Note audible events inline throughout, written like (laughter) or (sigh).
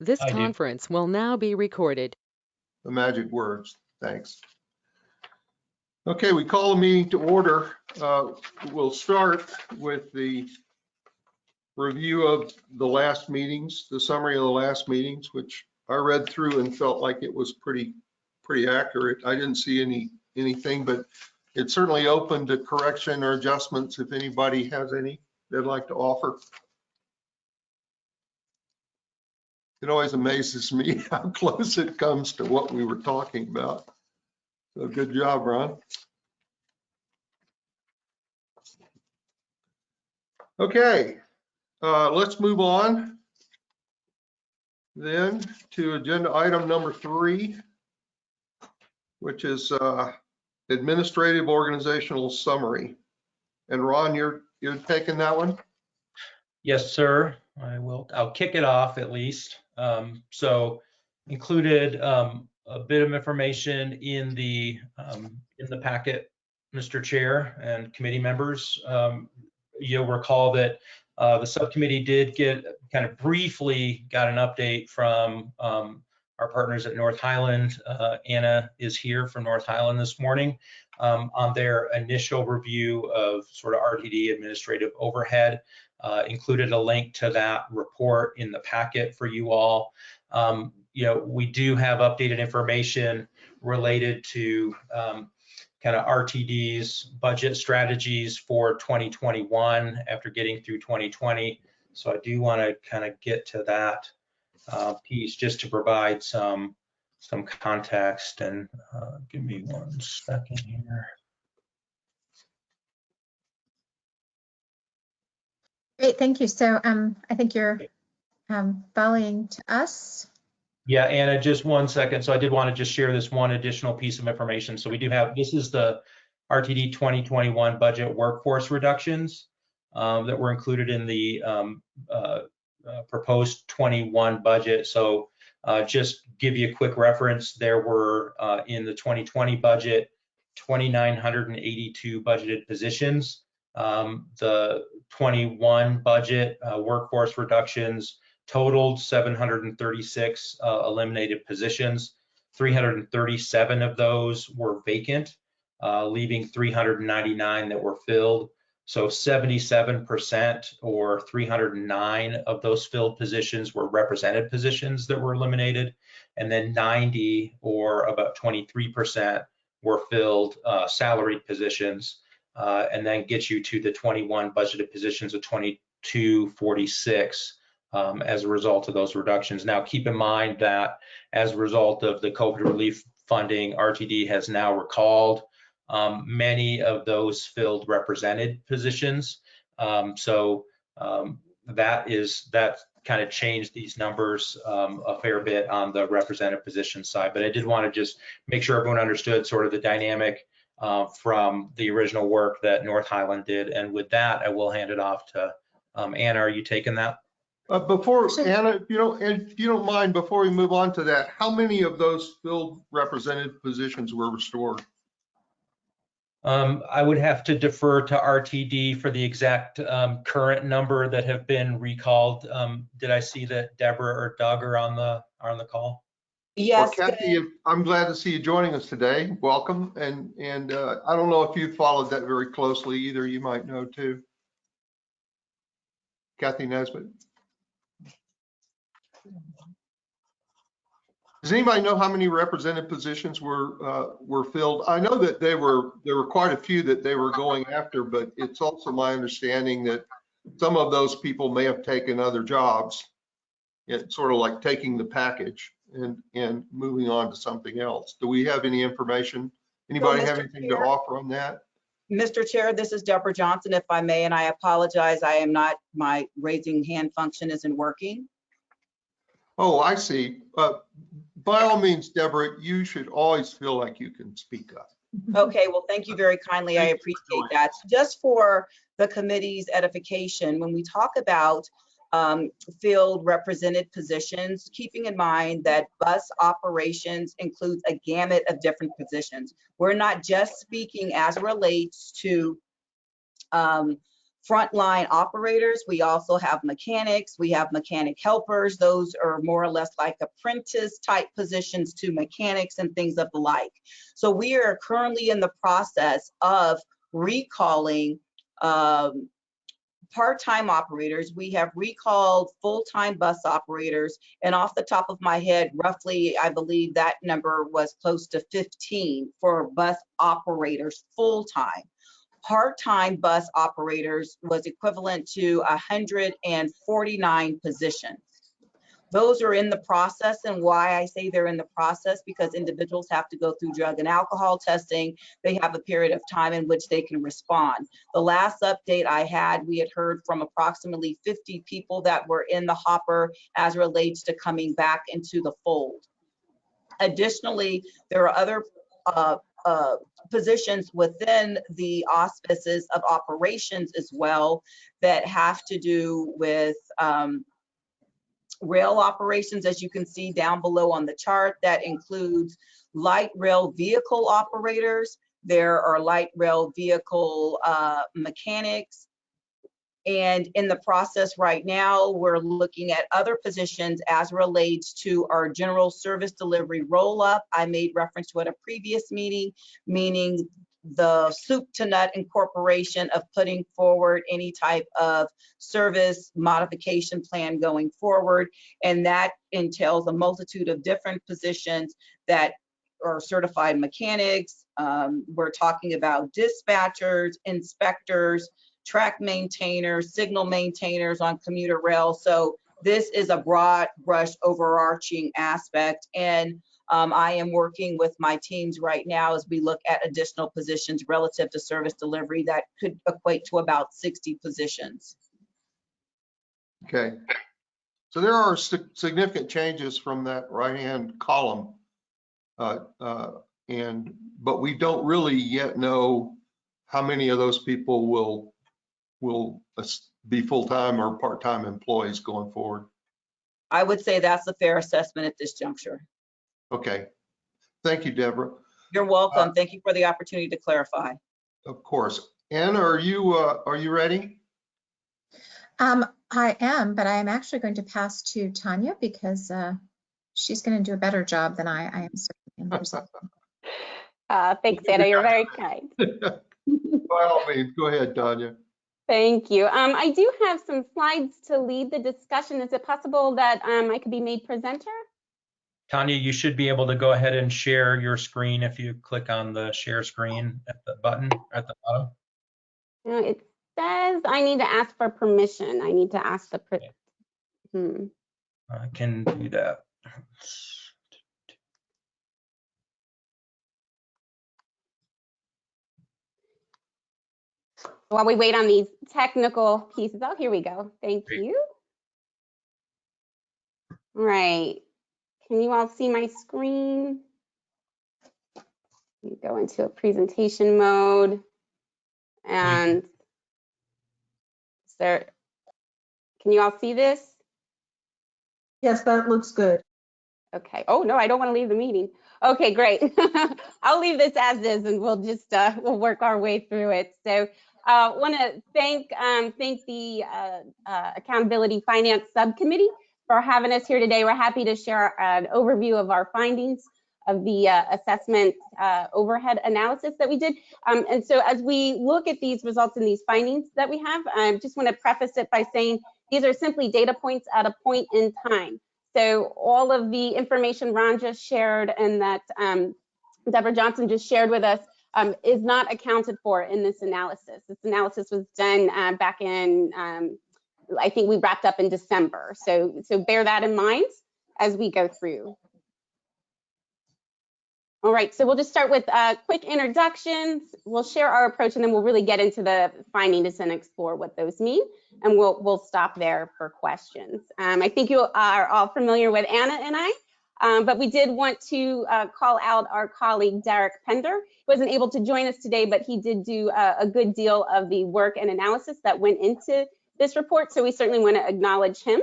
This I do. conference will now be recorded. the magic words. Thanks. Okay, we call the meeting to order. Uh, We'll start with the review of the last meetings, the summary of the last meetings, which I read through and felt like it was pretty, pretty accurate. I didn't see any, anything, but it's certainly open to correction or adjustments if anybody has any they'd like to offer. It always amazes me (laughs) how close it comes to what we were talking about. So good job, Ron. Okay, uh, let's move on then to agenda item number three, which is uh, administrative organizational summary. And Ron, you're, you're taking that one? Yes, sir. I will, I'll kick it off at least. Um, so included, um, a bit of information in the, um, in the packet, Mr. Chair and committee members. Um, you'll recall that, uh, the subcommittee did get, kind of briefly got an update from, um, our partners at North Highland. Uh, Anna is here from North Highland this morning, um, on their initial review of sort of RTD administrative overhead uh, included a link to that report in the packet for you all. Um, you know, we do have updated information related to um, kind of RTD's budget strategies for 2021 after getting through 2020. So I do want to kind of get to that uh, piece just to provide some some context and uh, give me one second here. Great, thank you. So um, I think you're um, volleying to us. Yeah, Anna, just one second. So I did want to just share this one additional piece of information. So we do have, this is the RTD 2021 budget workforce reductions um, that were included in the um, uh, uh, proposed 21 budget. So uh, just give you a quick reference, there were uh, in the 2020 budget, 2,982 budgeted positions. Um, the 21 budget uh, workforce reductions totaled 736 uh, eliminated positions. 337 of those were vacant, uh, leaving 399 that were filled. So 77% or 309 of those filled positions were represented positions that were eliminated. And then 90 or about 23% were filled uh, salaried positions. Uh, and then get you to the 21 budgeted positions of 2246 um, as a result of those reductions. Now, keep in mind that as a result of the COVID relief funding, RTD has now recalled um, many of those filled represented positions. Um, so um, that is that kind of changed these numbers um, a fair bit on the represented position side. But I did want to just make sure everyone understood sort of the dynamic uh, from the original work that North Highland did. And with that, I will hand it off to um, Anna. Are you taking that? Uh, Before, Sure. Anna, if you don't, if you don't mind, before we move on to that, how many of those filled represented positions were restored? Um, I would have to defer to RTD for the exact um, current number that have been recalled. Um, did I see that Deborah or Doug are on the are on the call? Well, Yes, Kathy, I'm glad to see you joining us today. Welcome. And, and uh, I don't know if you followed that very closely either. You might know too. Kathy Nesbitt. Does anybody know how many represented positions were, uh, were filled? I know that they were, there were quite a few that they were going after, but it's also my understanding that some of those people may have taken other jobs. It's sort of like taking the package and, and moving on to something else. Do we have any information? Anybody have Mr. anything to offer on that? Mr. Chair, this is Deborah Johnson, if I may, and I apologize, I am not, my raising hand function isn't working. Oh, I see. Uh, By all means, Deborah, you should always feel like you can speak up. Okay, well, thank you very kindly, I Thank for appreciate that. Just for the committee's edification, when we talk about um, field represented positions, keeping in mind that bus operations includes a gamut of different positions. We're not just speaking as relates to um, frontline operators. We also have mechanics. We have mechanic helpers. Those are more or less like apprentice type positions to mechanics and things of the like. So we are currently in the process of recalling um, part-time operators. We have recalled full-time bus operators. And off the top of my head, roughly, I believe that number was close to 15 for bus operators full-time. Part-time bus operators was equivalent to 149 positions. Those are in the process and why I say they're in the process because individuals have to go through drug and alcohol testing. They have a period of time in which they can respond. The last update I had, we had heard from approximately 50 people that were in the hopper as relates to coming back into the fold. Additionally, there are other uh, uh, positions within the auspices of operations as well that have to do with um, rail operations, as you can see down below on the chart, that includes light rail vehicle operators. There are light rail vehicle uh, mechanics. And in the process right now, we're looking at other positions as relates to our general service delivery roll-up. I made reference to at a previous meeting, meaning the soup to nut incorporation of putting forward any type of service modification plan going forward. And that entails a multitude of different positions that are certified mechanics. Um, we're talking about dispatchers, inspectors, track maintainers, signal maintainers on commuter rail. So this is a broad brush overarching aspect. And um, I am working with my teams right now as we look at additional positions relative to service delivery that could equate to about 60 positions. Okay. So there are significant changes from that right-hand column. Uh, uh, And, but we don't really yet know how many of those people will, will be full-time or part-time employees going forward. I would say that's a fair assessment at this juncture. Okay. Thank you, Deborah. You're welcome. Thank you for the opportunity to clarify. Of course. Anna, are you, uh, are you ready? Um, I am, but I am actually going to pass to Tanya because uh, she's going to do a better job than I, I am. certainly in terms (laughs) of- Uh, thanks, Anna. You're very kind. (laughs) By all means, go ahead, Tanya. Thank you. Um, I do have some slides to lead the discussion. Is it possible that um, I could be made presenter? Tanya, you should be able to go ahead and share your screen if you click on the share screen at the button at the bottom. No, it says I need to ask for permission. I need to ask the. per-. Hmm. I can do that. While we wait on these technical pieces, oh, here we go. Thank Great. you. All right. Can you all see my screen? Let me Go into a presentation mode. And is there, can you all see this? Yes, that looks good. Okay. Oh, no, I don't want to leave the meeting. Okay, great. (laughs) I'll leave this as is and we'll just, uh, we'll work our way through it. So uh, want to thank, um, thank the uh, uh, Accountability Finance Subcommittee for having us here today. We're happy to share an overview of our findings of the uh, assessment uh, overhead analysis that we did. Um, and so as we look at these results and these findings that we have, I just want to preface it by saying these are simply data points at a point in time. So all of the information Ron just shared and that um, Deborah Johnson just shared with us um, is not accounted for in this analysis. This analysis was done uh, back in, um, I think we wrapped up in December. So, so bear that in mind as we go through. All right, so we'll just start with uh, quick introductions. We'll share our approach and then we'll really get into the findings and explore what those mean. And we'll, we'll stop there for questions. Um, I think you are all familiar with Anna and I, um, but we did want to uh, call out our colleague Derek Pender. He wasn't able to join us today, but he did do a, a good deal of the work and analysis that went into this report. So we certainly want to acknowledge him.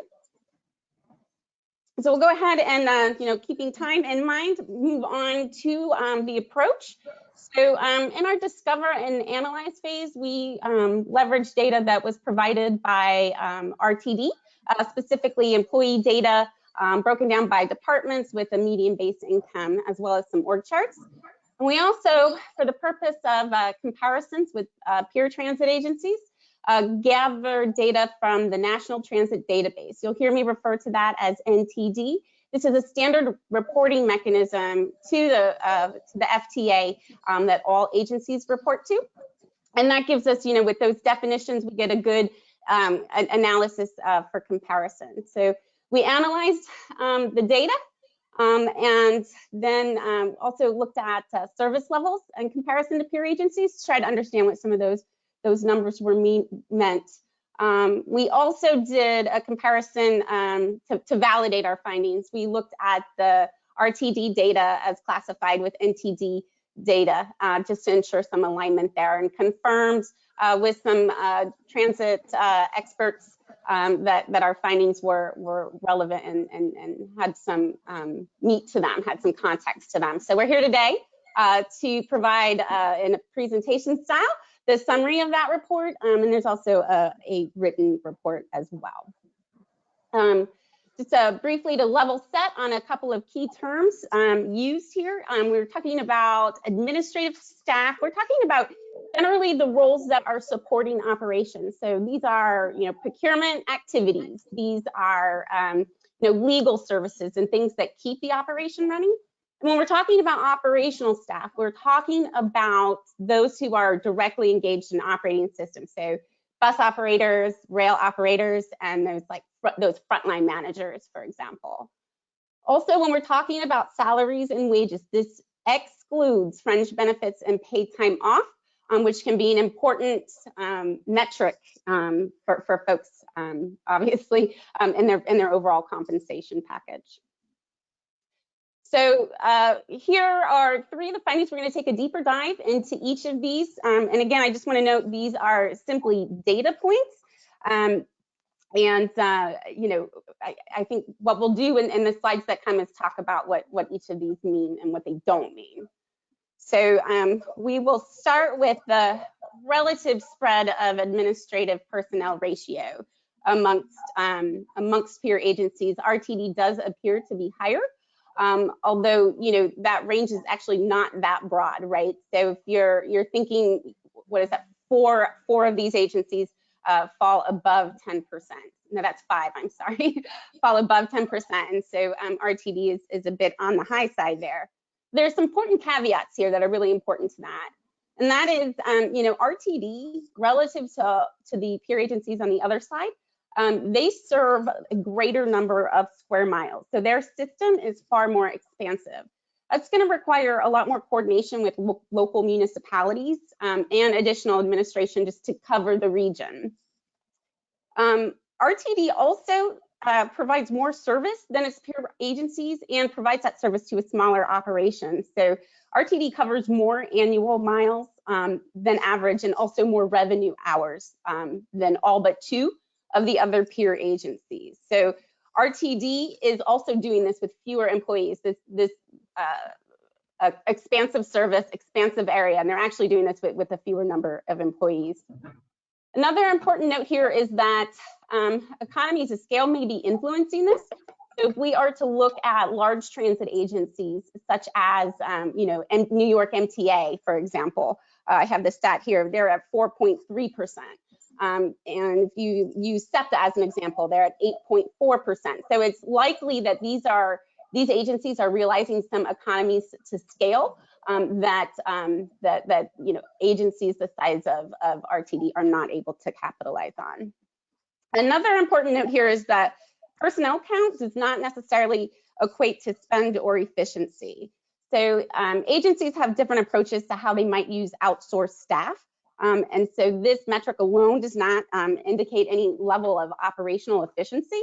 So we'll go ahead and, uh, you know, keeping time in mind, move on to um, the approach. So um, in our discover and analyze phase, we um, leverage data that was provided by um, RTD, uh, specifically employee data um, broken down by departments with a median base income, as well as some org charts. And we also, for the purpose of uh, comparisons with uh, peer transit agencies, uh, gather data from the National Transit Database. You'll hear me refer to that as NTD. This is a standard reporting mechanism to the, uh, to the FTA um, that all agencies report to. And that gives us, you know, with those definitions, we get a good um, an analysis uh, for comparison. So we analyzed um, the data um, and then um, also looked at uh, service levels in comparison to peer agencies to try to understand what some of those those numbers were mean, meant. Um, we also did a comparison um, to, to, validate our findings. We looked at the RTD data as classified with NTD data uh, just to ensure some alignment there and confirmed uh, with some uh, transit uh, experts um, that, that our findings were, were relevant and, and, and had some um, meat to them, had some context to them. So we're here today uh, to provide uh, in a presentation style the summary of that report, um, and there's also a, a, written report as well. Um, just uh, briefly to level set on a couple of key terms um, used here. Um, we are talking about administrative staff. We're talking about generally the roles that are supporting operations. So these are, you know, procurement activities. These are, um, you know, legal services and things that keep the operation running. When we're talking about operational staff, we're talking about those who are directly engaged in operating systems. So bus operators, rail operators, and those like those frontline managers, for example. Also, when we're talking about salaries and wages, this excludes fringe benefits and paid time off, um, which can be an important um, metric um, for, for folks, um, obviously, um, in their in their overall compensation package. So uh, here are three of the findings. We're going to take a deeper dive into each of these. Um, and again, I just want to note these are simply data points. Um, and, uh, you know, I, I, think what we'll do in, in, the slides that come is talk about what, what each of these mean and what they don't mean. So um, we will start with the relative spread of administrative personnel ratio amongst, um, amongst peer agencies. RTD does appear to be higher. Um, although you know that range is actually not that broad, right? So if you're you're thinking, what is that? Four four of these agencies uh, fall above 10%. No, that's five. I'm sorry, (laughs) fall above 10%, and so um, RTD is is a bit on the high side there. There's some important caveats here that are really important to that. And that is, um, you know, RTD relative to, to the peer agencies on the other side um, they serve a greater number of square miles. So their system is far more expansive. That's going to require a lot more coordination with lo local municipalities um, and additional administration just to cover the region. Um, RTD also uh, provides more service than its peer agencies and provides that service to a smaller operation. So RTD covers more annual miles um, than average and also more revenue hours um, than all but two of the other peer agencies. So RTD is also doing this with fewer employees, this, this uh, expansive service, expansive area, and they're actually doing this with, with a fewer number of employees. Another important note here is that um, economies of scale may be influencing this. So if we are to look at large transit agencies, such as, um, you know, New York MTA, for example, uh, I have the stat here, they're at 4.3%. Um, and if you use SEPTA as an example, they're at 8.4%. So it's likely that these are these agencies are realizing some economies to scale um, that um, that that you know agencies the size of, of RTD are not able to capitalize on. Another important note here is that personnel count does not necessarily equate to spend or efficiency. So um, agencies have different approaches to how they might use outsourced staff. Um, and so this metric alone does not um, indicate any level of operational efficiency.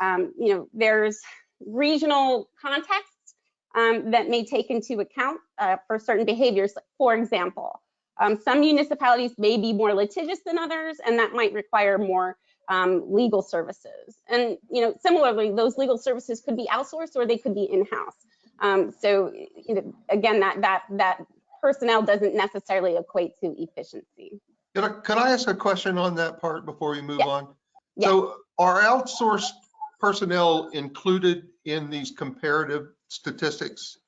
Um, you know, there's regional contexts um, that may take into account uh, for certain behaviors. For example, um, some municipalities may be more litigious than others, and that might require more um, legal services. And, you know, similarly, those legal services could be outsourced or they could be in-house. So, you know, again, that, that, that personnel doesn't necessarily equate to efficiency. Could I, could I ask a question on that part before we move Yeah. on? Yeah. So are outsourced personnel included in these comparative statistics?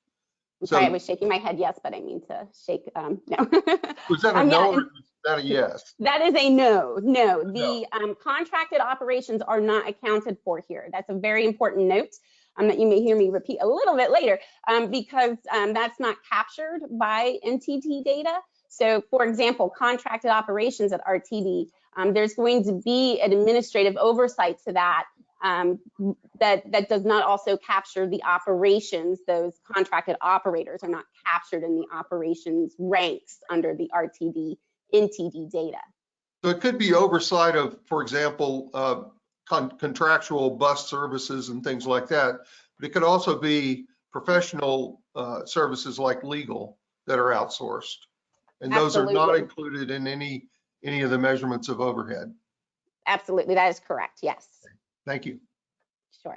I'm sorry, I was shaking my head yes, but I mean to shake, um, no. (laughs) Was that a Um, yeah, no or was that a yes? That is a no, no. The um, contracted operations are not accounted for here. That's a very important note um, that you may hear me repeat a little bit later um, because um, that's not captured by NTD data. So for example, contracted operations at RTD, um, there's going to be an administrative oversight to that um, that, that does not also capture the operations. Those contracted operators are not captured in the operations ranks under the RTD NTD data. So it could be oversight of, for example, uh, con- contractual bus services and things like that. But it could also be professional uh, services like legal that are outsourced. And those are not included in any, any of the measurements of overhead. Absolutely, that is correct, yes, Thank you. sure.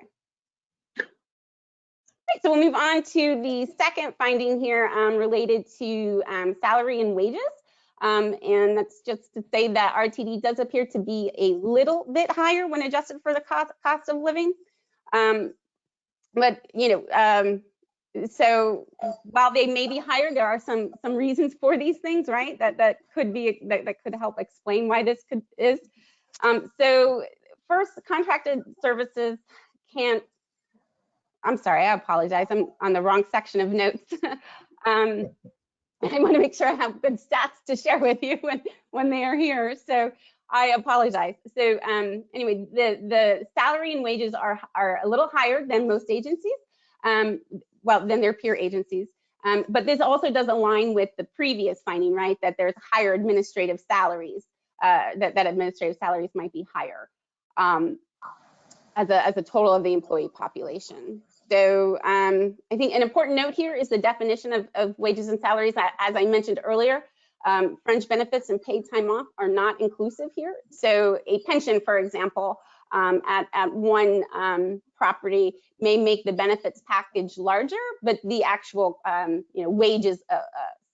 Right, so we'll move on to the second finding here um, related to um, salary and wages. Um, And that's just to say that RTD does appear to be a little bit higher when adjusted for the cost, cost of living. Um, But, you know, um, so while they may be higher, there are some, some reasons for these things, right? That, that could be, that, that could help explain why this could, is. Um, so first, contracted services can't, I'm sorry, I apologize. I'm on the wrong section of notes. (laughs) um, (laughs) I want to make sure I have good stats to share with you when, when they are here. So I apologize. So um, anyway, the, the salary and wages are, are a little higher than most agencies, um, well, than their peer agencies. Um, but this also does align with the previous finding, right? That there's higher administrative salaries, uh, that, that administrative salaries might be higher um, as, a, as a total of the employee population. So um, I think an important note here is the definition of, of wages and salaries. As I mentioned earlier, um, fringe benefits and paid time off are not inclusive here. So a pension, for example, um, at, at one um, property may make the benefits package larger, but the actual um, you know, wages uh, uh,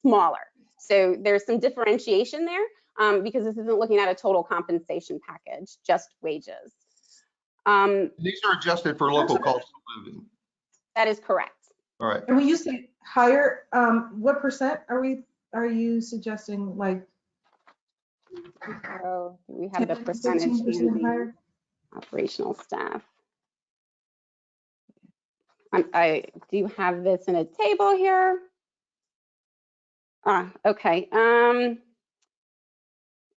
smaller. So there's some differentiation there um, because this isn't looking at a total compensation package, just wages. Um, These are adjusted for local cost of living. That is correct. All right. And when you say higher, um, what percent are we, are you suggesting like? So we have the percentage 15% in the operational staff. I'm- I do have this in a table here. Ah, okay. Um,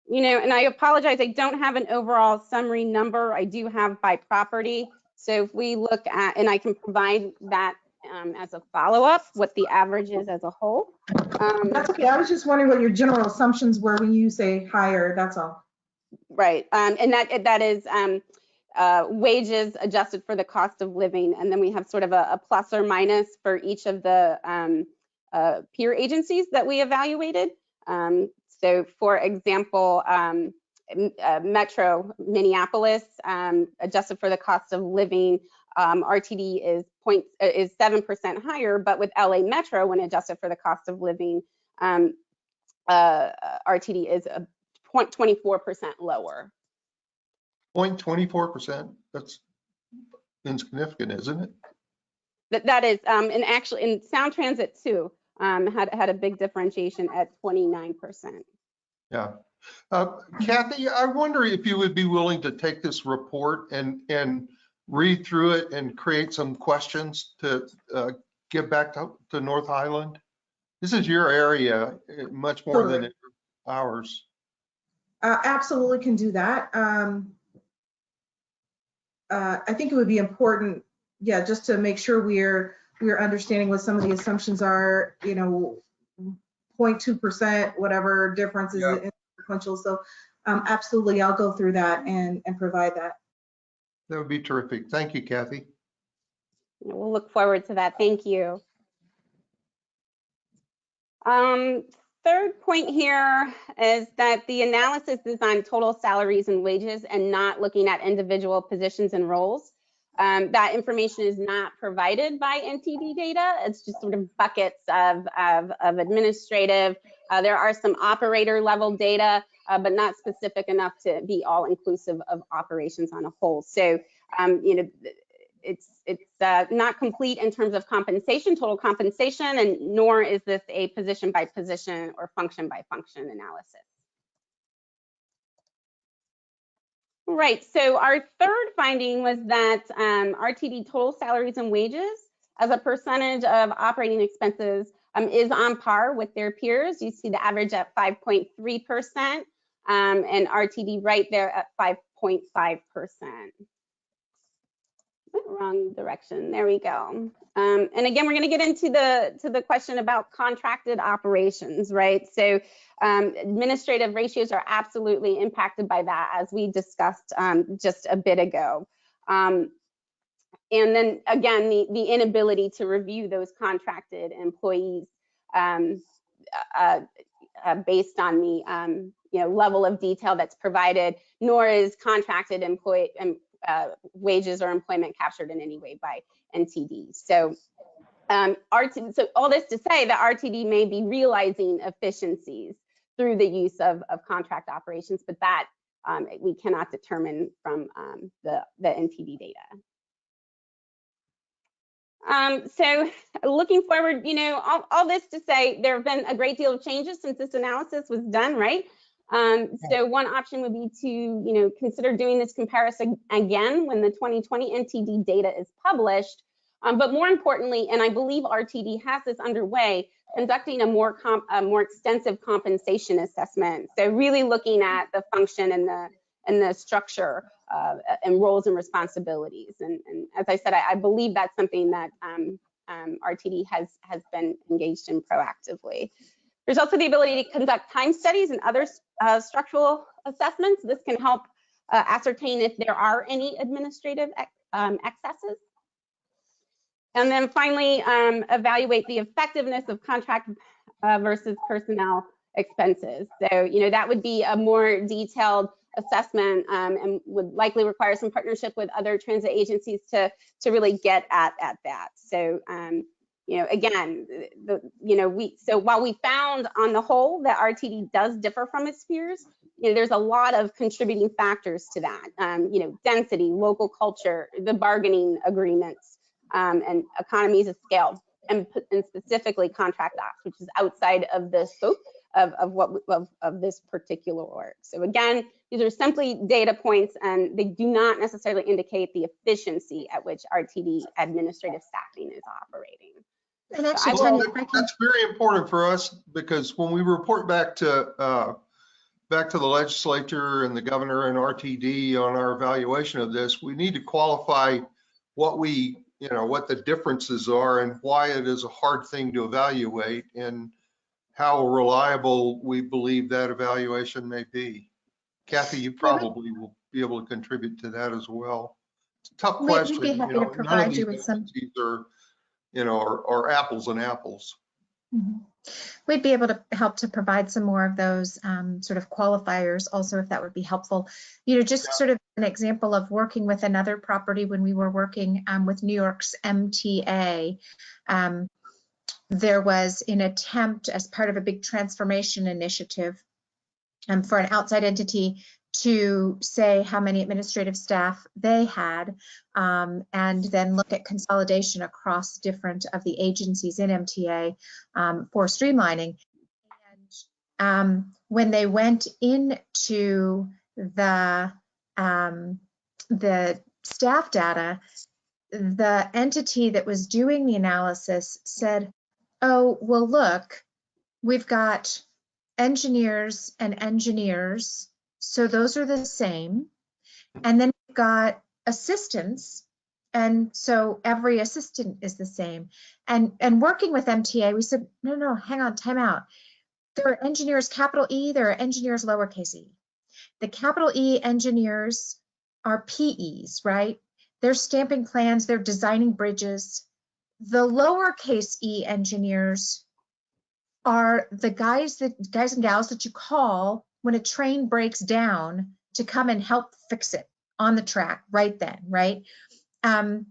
you know, and I apologize, I don't have an overall summary number. I do have by property. So if we look at, and I can provide that um, as a follow-up, what the average is as a whole. Um, That's okay. I was just wondering what your general assumptions were when you say higher, that's all. Right, um, and that, that is, um, uh, wages adjusted for the cost of living. And then we have sort of a, a plus or minus for each of the, um, uh, peer agencies that we evaluated. Um, so for example, um, uh, Metro Minneapolis, um, adjusted for the cost of living, um, RTD is point, uh, is 7% higher, but with LA Metro, when adjusted for the cost of living, um, uh, RTD is a point 24% lower. Point twenty-four percent, that's insignificant, isn't it? That, that is, um, and actually, in Sound Transit too, um, had, had a big differentiation at 29%. Yeah. Uh, Kathy, I wonder if you would be willing to take this report and, and read through it and create some questions to uh, give back to, to North Highland? This is your area, eh, much more than ours. Uh, absolutely can do that. Um, uh, I think it would be important, yeah, just to make sure we're, we're understanding what some of the assumptions are, you know, 0.2%, whatever difference is Yeah. Sequential. So, um, absolutely, I'll go through that and, and provide that. That would be terrific. Thank you, Kathy. We'll look forward to that. Thank you. Um, third point here is that the analysis is on total salaries and wages and not looking at individual positions and roles. Um, that information is not provided by NTD data. It's just sort of buckets of, of, of administrative. Uh, there are some operator level data, uh, but not specific enough to be all inclusive of operations on a whole. So, um, you know, it's it's uh, not complete in terms of compensation, total compensation, and nor is this a position by position or function by function analysis. Right, so our third finding was that um, RTD total salaries and wages as a percentage of operating expenses um, is on par with their peers. You see the average at 5.3% um, and RTD right there at 5.5% wrong direction. There we go. Um, and again, we're going to get into the to the question about contracted operations, right? So um, administrative ratios are absolutely impacted by that, as we discussed um, just a bit ago. Um, and then again, the, the inability to review those contracted employees um, uh, uh, based on the um, you know level of detail that's provided, nor is contracted employee uh, wages or employment captured in any way by NTD. So, um, RT, so all this to say that RTD may be realizing efficiencies through the use of, of contract operations, but that um, we cannot determine from um, the, the NTD data. Um, so looking forward, you know, all, all, this to say there have been a great deal of changes since this analysis was done, right? Um, so one option would be to, you know, consider doing this comparison again when the 2020 NTD data is published. Um, but more importantly, and I believe RTD has this underway, conducting a more comp, a more extensive compensation assessment. So really looking at the function and the and the structure uh, and roles and responsibilities. And, and as I said, I, I believe that's something that um, um, RTD has has been engaged in proactively. There's also the ability to conduct time studies and other uh, structural assessments. This can help uh, ascertain if there are any administrative um, excesses. And then finally, um, evaluate the effectiveness of contract uh, versus personnel expenses. So, you know, that would be a more detailed assessment um, and would likely require some partnership with other transit agencies to, to really get at, at that. So, um, you know, again, the, you know, we, so while we found on the whole that RTD does differ from its peers, you know, there's a lot of contributing factors to that. Um, you know, density, local culture, the bargaining agreements, um, and economies of scale, and, and specifically contract ops, which is outside of the scope of, of what of, of this particular work. So again, these are simply data points and they do not necessarily indicate the efficiency at which RTD administrative staffing is operating. And actually, Well, Tanya, that- if I can, That's very important for us because when we report back to, uh, back to the legislature and the governor and RTD on our evaluation of this, we need to qualify what we, you know, what the differences are and why it is a hard thing to evaluate and how reliable we believe that evaluation may be. Kathy, you probably will be able to contribute to that as well. It's a tough We- we'd question. be you happy know, to provide you with some- Are, you know, are, are apples and apples. Mhm. We'd be able to help to provide some more of those um, sort of qualifiers also, if that would be helpful. You know, just sort of an example of working with another property when we were working um, with New York's MTA. um, There was an attempt as part of a big transformation initiative um, for an outside entity to say how many administrative staff they had um, and then look at consolidation across different of the agencies in MTA um, for streamlining. And um, when they went into the um, the staff data, the entity that was doing the analysis said, "Oh, well, look, we've got engineers and engineers, so those are the same, and then we've got assistants." And so every assistant is the same. And and working with MTA, we said, no, no, hang on, time out. There are engineers, capital E, there are engineers, lowercase e. The capital E engineers are PEs, right? They're stamping plans, they're designing bridges. The lowercase e engineers are the guys that guys and gals that you call when a train breaks down to come and help fix it on the track right then, right? Um,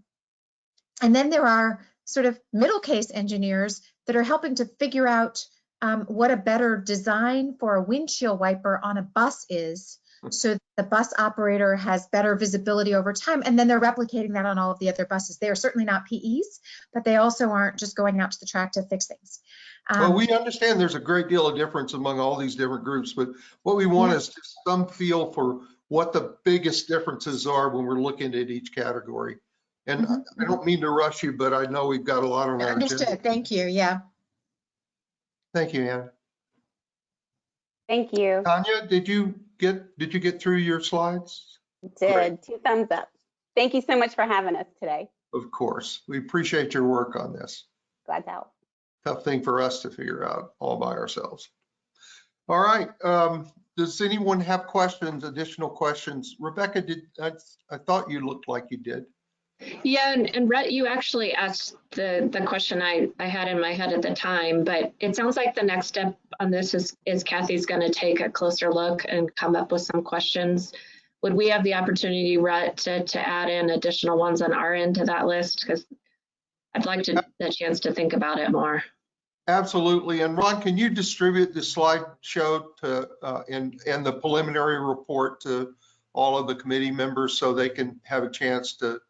and then there are sort of middle case engineers that are helping to figure out um, what a better design for a windshield wiper on a bus is so the bus operator has better visibility over time and then they're replicating that on all of the other buses they are certainly not PEs but they also aren't just going out to the track to fix things Well, Um, we understand there's a great deal of difference among all these different groups, but what we want Yeah. is just some feel for what the biggest differences are when we're looking at each category. And I Mhm. I don't mean to rush you, but I know we've got a lot on our agenda. understood thank you yeah Thank you, Ann. Thank you. Tanya, did you get, did you get through your slides? Did, two thumbs up. Thank you so much for having us today. Of course. We appreciate your work on this. Glad to help. Tough thing for us to figure out all by ourselves. All right, um, does anyone have questions, additional questions? Rebecca, did, I, I thought you looked like you did. Yeah, and, and Rutt, you actually asked the, the question I, I had in my head at the time, but it sounds like the next step on this is, is Kathy's going to take a closer look and come up with some questions. Would we have the opportunity, Rutt, to, to add in additional ones on our end to that list? Because I'd like to, the chance to think about it more. Absolutely. And Ron, can you distribute the slideshow to, uh, and, and the preliminary report to all of the committee members so they can have a chance to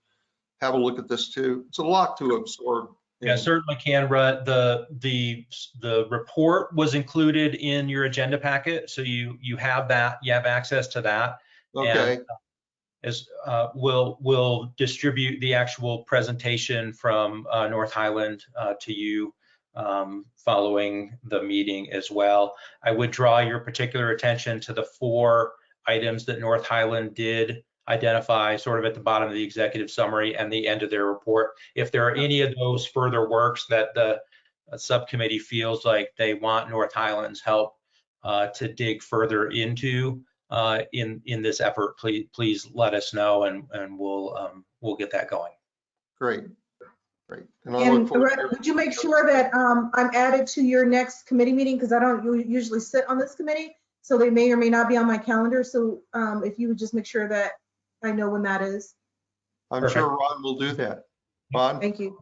have a look at this too? It's a lot to absorb. Yeah, certainly can, Rutt. The, the, the report was included in your agenda packet, so you, you have that, you have access to that. Okay, And, uh, As, uh, we'll, we'll distribute the actual presentation from uh, North Highland uh, to you um, following the meeting as well. I would draw your particular attention to the four items that North Highland did identify sort of at the bottom of the executive summary and the end of their report. If there are any of those further works that the uh, subcommittee feels like they want North Highland's help uh, to dig further into uh, in, in this effort, please, please let us know and, and we'll, um, we'll get that going. great, great. And I look And forward would you make sure that um, I'm added to your next committee meeting? Because I don't usually sit on this committee, so they may or may not be on my calendar. So um, if you would just make sure that I know when that is. I'm Perfect. sure Ron will do that. Ron, Thank you.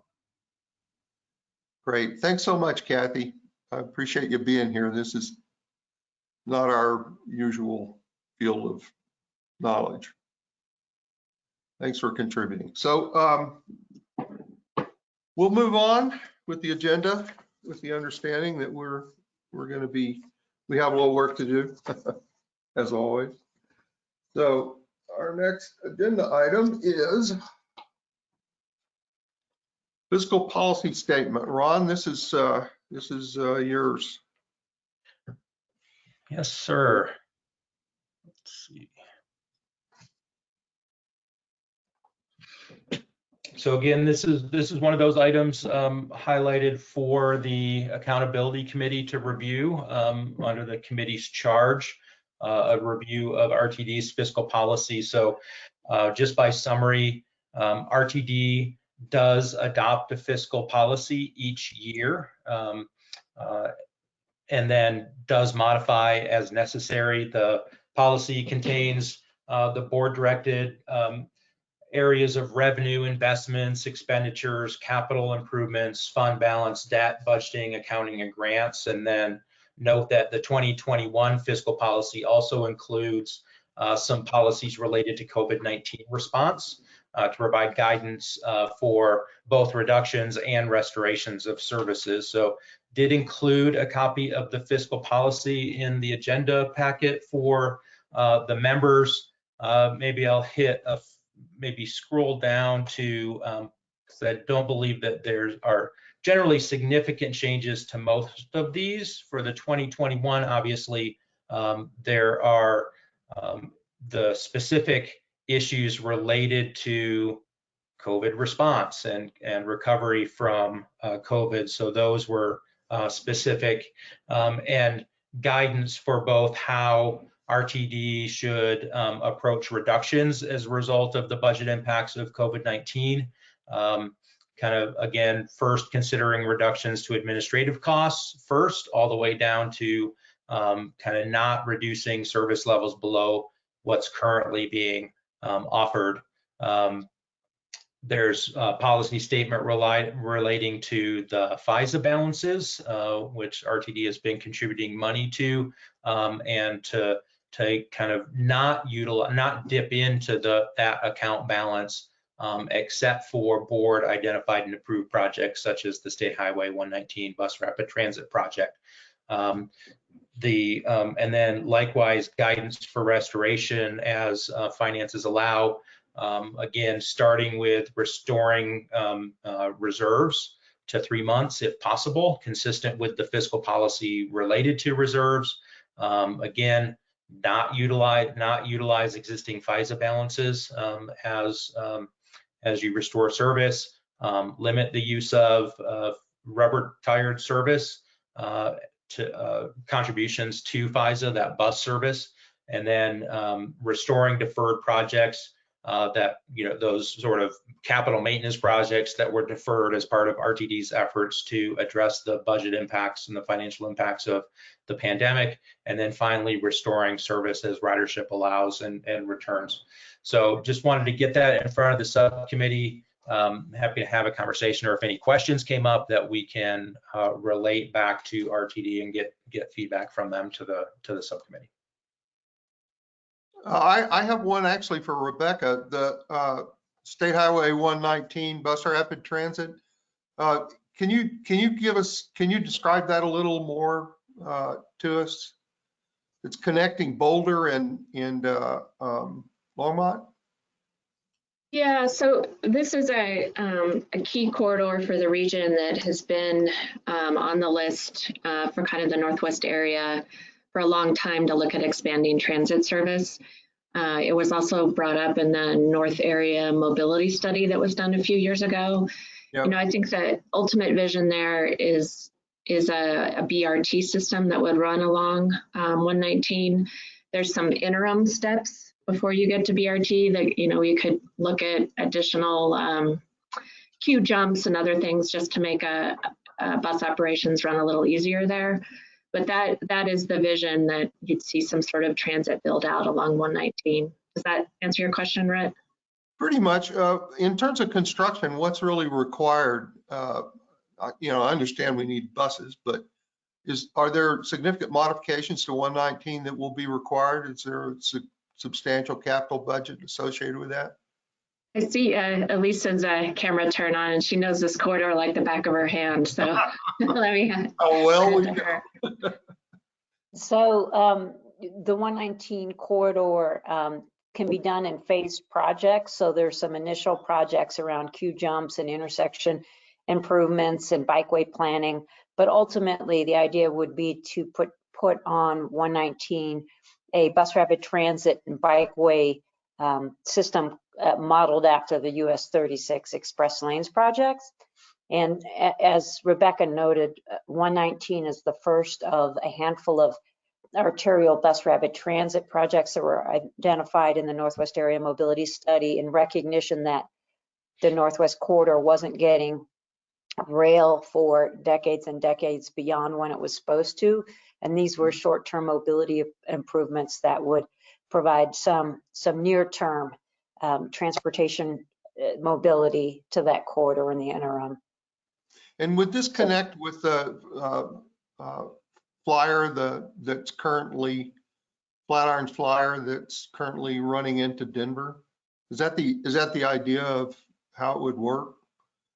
great. Thanks so much, Kathy. I appreciate you being here. This is not our usual field of knowledge. Thanks for contributing. So um, we'll move on with the agenda with the understanding that we're, we're going to be, we have a little work to do (laughs) as always. So our next agenda item is fiscal policy statement. Ron, this is, uh, this is uh, yours. Yes, sir. Let's see. So again, this is, this is one of those items um, highlighted for the Accountability Committee to review um, under the committee's charge, a review of RTD's fiscal policy. So uh, just by summary, um, RTD does adopt a fiscal policy each year. um, uh, and then does modify as necessary. The policy contains uh, the board directed um, areas of revenue, investments, expenditures, capital improvements, fund balance, debt, budgeting, accounting, and grants. And then note that the 2021 fiscal policy also includes uh, some policies related to COVID-19 response uh, to provide guidance uh, for both reductions and restorations of services. So did include a copy of the fiscal policy in the agenda packet for uh, the members. Uh, maybe I'll hit a, maybe scroll down to, um, I don't believe that there are generally significant changes to most of these. For the 2021, obviously, um, there are um, the specific issues related to COVID response and, and recovery from uh, COVID. So those were uh, specific um, and guidance for both how RTD should um, approach reductions as a result of the budget impacts of COVID-19. Um, kind of, again, first considering reductions to administrative costs first, all the way down to um, kind of not reducing service levels below what's currently being um, offered. Um, there's a policy statement relating to the FISA balances, uh, which RTD has been contributing money to, um, and to to kind of not utilize, not dip into the that account balance, um, except for board identified and approved projects such as the State Highway 119 Bus Rapid Transit Project. Um, the um, and then likewise guidance for restoration as uh, finances allow. Um, again, starting with restoring um, uh, reserves to three months if possible, consistent with the fiscal policy related to reserves. Um, again, not utilize not utilize existing FISA balances as as you restore service. Um, limit the use of rubber tired service uh, to uh, contributions to FISA, that bus service, and then um, restoring deferred projects uh, that, you know, those sort of capital maintenance projects that were deferred as part of RTD's efforts to address the budget impacts and the financial impacts of the pandemic. And then finally, restoring service as ridership allows and, and returns. So just wanted to get that in front of the subcommittee. Um, happy to have a conversation or if any questions came up that we can uh, relate back to RTD and get get feedback from them to the to the subcommittee. Uh, I, I have one actually for Rebecca, the uh, State Highway 119 Bus Rapid Transit. Uh, Can you, can you give us, can you describe that a little more uh, to us? It's connecting Boulder and, and uh, um, Longmont? Yeah, so this is a, um, a key corridor for the region that has been um, on the list uh, for kind of the Northwest area for a long time to look at expanding transit service. Uh, it was also brought up in the North Area Mobility Study that was done a few years ago. Yep. You know, I think the ultimate vision there is is a, a BRT system that would run along um, 119. There's some interim steps before you get to BRT that, you know, you could look at additional um, queue jumps and other things just to make a, a bus operations run a little easier there. But that that is the vision that you'd see some sort of transit build out along 119. Does that answer your question, Rutt? Pretty much. Uh, In terms of construction, what's really required? uh, You know, I understand we need buses, but is, are there significant modifications to 119 that will be required? Is there a su- substantial capital budget associated with that? I see uh, Elise's uh, camera turn on and she knows this corridor like the back of her hand. So (laughs) let me. Oh, well, we her. (laughs) So um, the 119 corridor um, can be done in phased projects. So there's some initial projects around queue jumps and intersection improvements and bikeway planning. But ultimately, the idea would be to put put on 119 a bus rapid transit and bikeway um, system uh, modeled after the US 36 express lanes projects. And as Rebecca noted, uh, 119 is the first of a handful of arterial bus rapid transit projects that were identified in the Northwest Area Mobility Study in recognition that the Northwest Corridor wasn't getting rail for decades and decades beyond when it was supposed to. And these were short-term mobility improvements that would provide some, some near-term um, transportation uh, mobility to that corridor in the interim. And would this connect with the uh, uh, flyer, the, that's currently, Flatirons flyer that's currently running into Denver? Is that the, is that the idea of how it would work?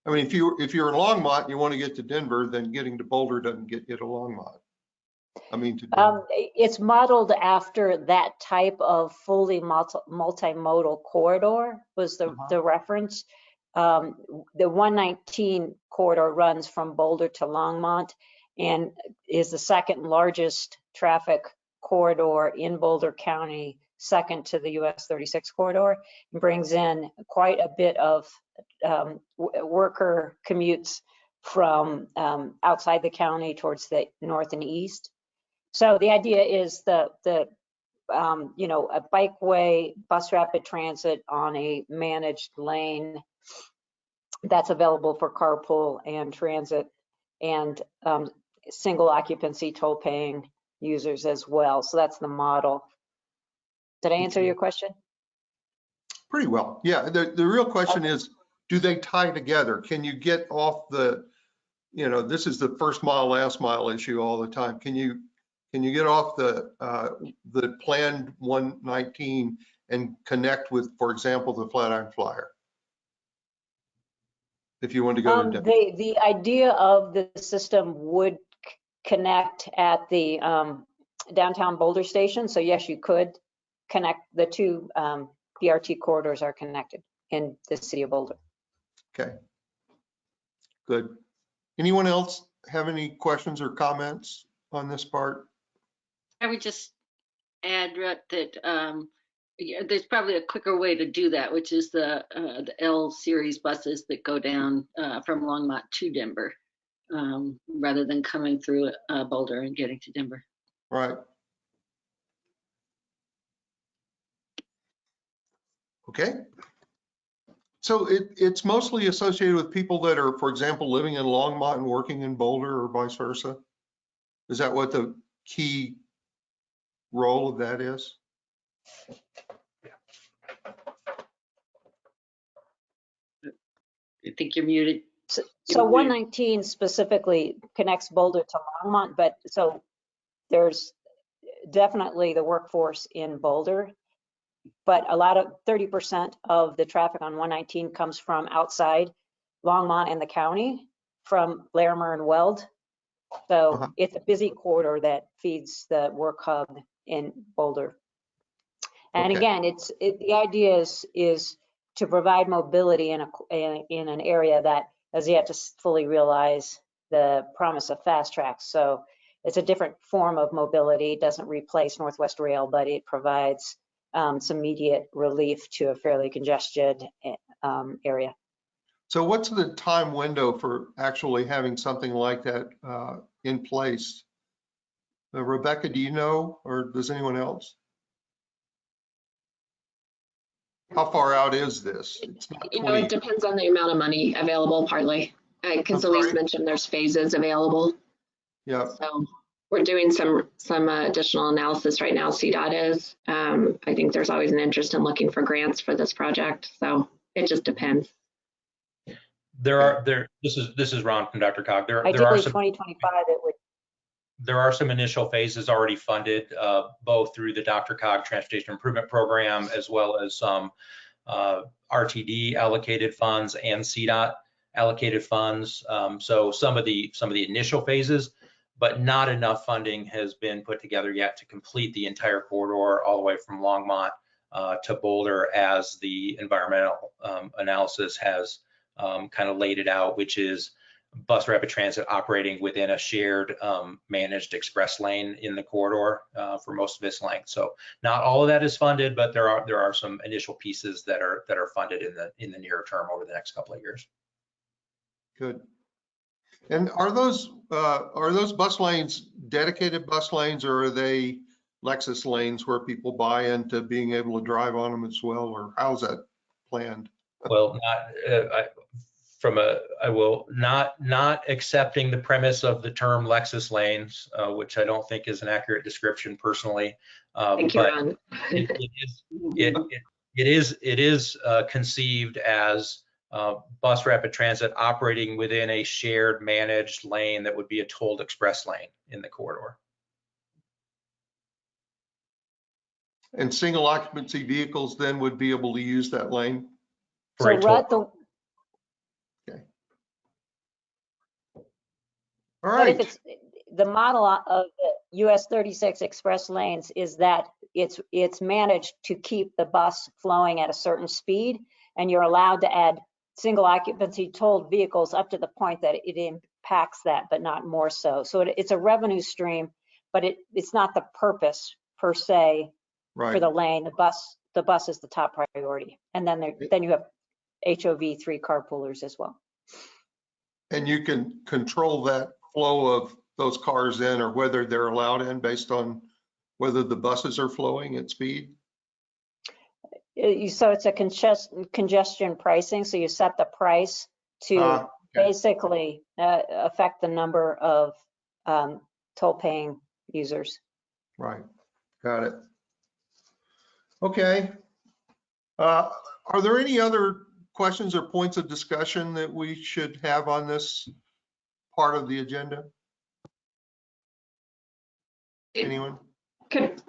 I mean, if you, if you're in Longmont and you want to get to Denver, then getting to Boulder doesn't get you to Longmont. I mean, to Um, it's modeled after that type of fully multi- multimodal corridor was the, Uh-huh. the reference. Um, the 119 corridor runs from Boulder to Longmont and is the second largest traffic corridor in Boulder County, second to the US 36 corridor. and Brings in quite a bit of um, w- worker commutes from um, outside the county towards the north and east. So the idea is the, the, um, you know, a bikeway, bus rapid transit on a managed lane that's available for carpool and transit and um, single occupancy toll paying users as well. So that's the model. Did I answer Okay. your question? Pretty well. Yeah, the, the real question is, do they tie together? Can you get off the, you know, this is the first mile, last mile issue all the time. Can you, can you get off the, uh, the planned 119 and connect with, for example, the Flatiron Flyer? If you want to go Um, to, the, the idea of the system would connect at the um, downtown Boulder station. So yes, you could connect, the two um, BRT corridors are connected in the city of Boulder. okay. Good. Anyone else have any questions or comments on this part? I would just add that um, yeah, there's probably a quicker way to do that, which is the uh, the L series buses that go down uh, from Longmont to Denver, um, rather than coming through uh, Boulder and getting to Denver. Right. Okay. So it, it's mostly associated with people that are, for example, living in Longmont and working in Boulder or vice versa? Is that what the key role of that is? I think you're muted. So- So 119 specifically connects Boulder to Longmont, but so there's definitely the workforce in Boulder. But a lot of 30% of the traffic on 119 comes from outside Longmont and the county, from Larimer and Weld. So Uh-huh. it's a busy corridor that feeds the work hub in Boulder. And Okay. again, it's, it, the idea is, is to provide mobility in a, in an area that has yet to fully realize the promise of fast tracks. So it's a different form of mobility. It doesn't replace Northwest Rail, but it provides um, some immediate relief to a fairly congested eh, um, area. So what's the time window for actually having something like that uh, in place? Uh, Rebecca, do you know, or does anyone else? How far out is this? It's not You know, it depends on the amount of money available partly. Because I'm Elise sorry? mentioned there's phases available. Yeah, So we're doing some, some uh, additional analysis right now, CDOT is. Um, I think there's always an interest in looking for grants for this project, so it just depends. There are, there, this is, this is Ron from DRCOG. There, there are Ideally, some 2025, it would there are some initial phases already funded, uh, both through the DRCOG Transportation Improvement Program as well as some uh, RTD allocated funds and CDOT allocated funds. Um, So some of the, some of the initial phases, but not enough funding has been put together yet to complete the entire corridor all the way from Longmont uh, to Boulder as the environmental um, analysis has kind of laid it out, which is bus rapid transit operating within a shared um, managed express lane in the corridor uh, for most of its length. So not all of that is funded, but there are there are some initial pieces that are that are funded in the in the near term over the next couple of years. good. And are those, uh, are those bus lanes dedicated bus lanes or are they Lexus lanes where people buy into being able to drive on them as well? Or how's that planned? Well, not uh, I, from a I will not not accepting the premise of the term Lexus lanes, uh, which I don't think is an accurate description personally. Um, Thank you, but Ron. it, it is it, it, it is it is uh, conceived as uh, bus rapid transit operating within a shared managed lane that would be a tolled express lane in the corridor. And single occupancy vehicles then would be able to use that lane? So for a toll- Rutt, the, All But if it's, the model of the US 36 express lanes is that it's, it's managed to keep the bus flowing at a certain speed, and you're allowed to add single occupancy tolled vehicles up to the point that it impacts that, but not more so. So it- it's a revenue stream, but it, it's not the purpose per se for the lane. The bus, the bus is the top priority. And then there, then you have HOV three carpoolers as well. And you can control that flow of those cars in or whether they're allowed in based on whether the buses are flowing at speed? Uh, So it's a congest- congestion pricing, so you set the price to Ah, okay. basically uh, affect the number of um, toll-paying users. Right, got it. Okay. Uh, Are there any other questions or points of discussion that we should have on this part of the agenda? Anyone? Could,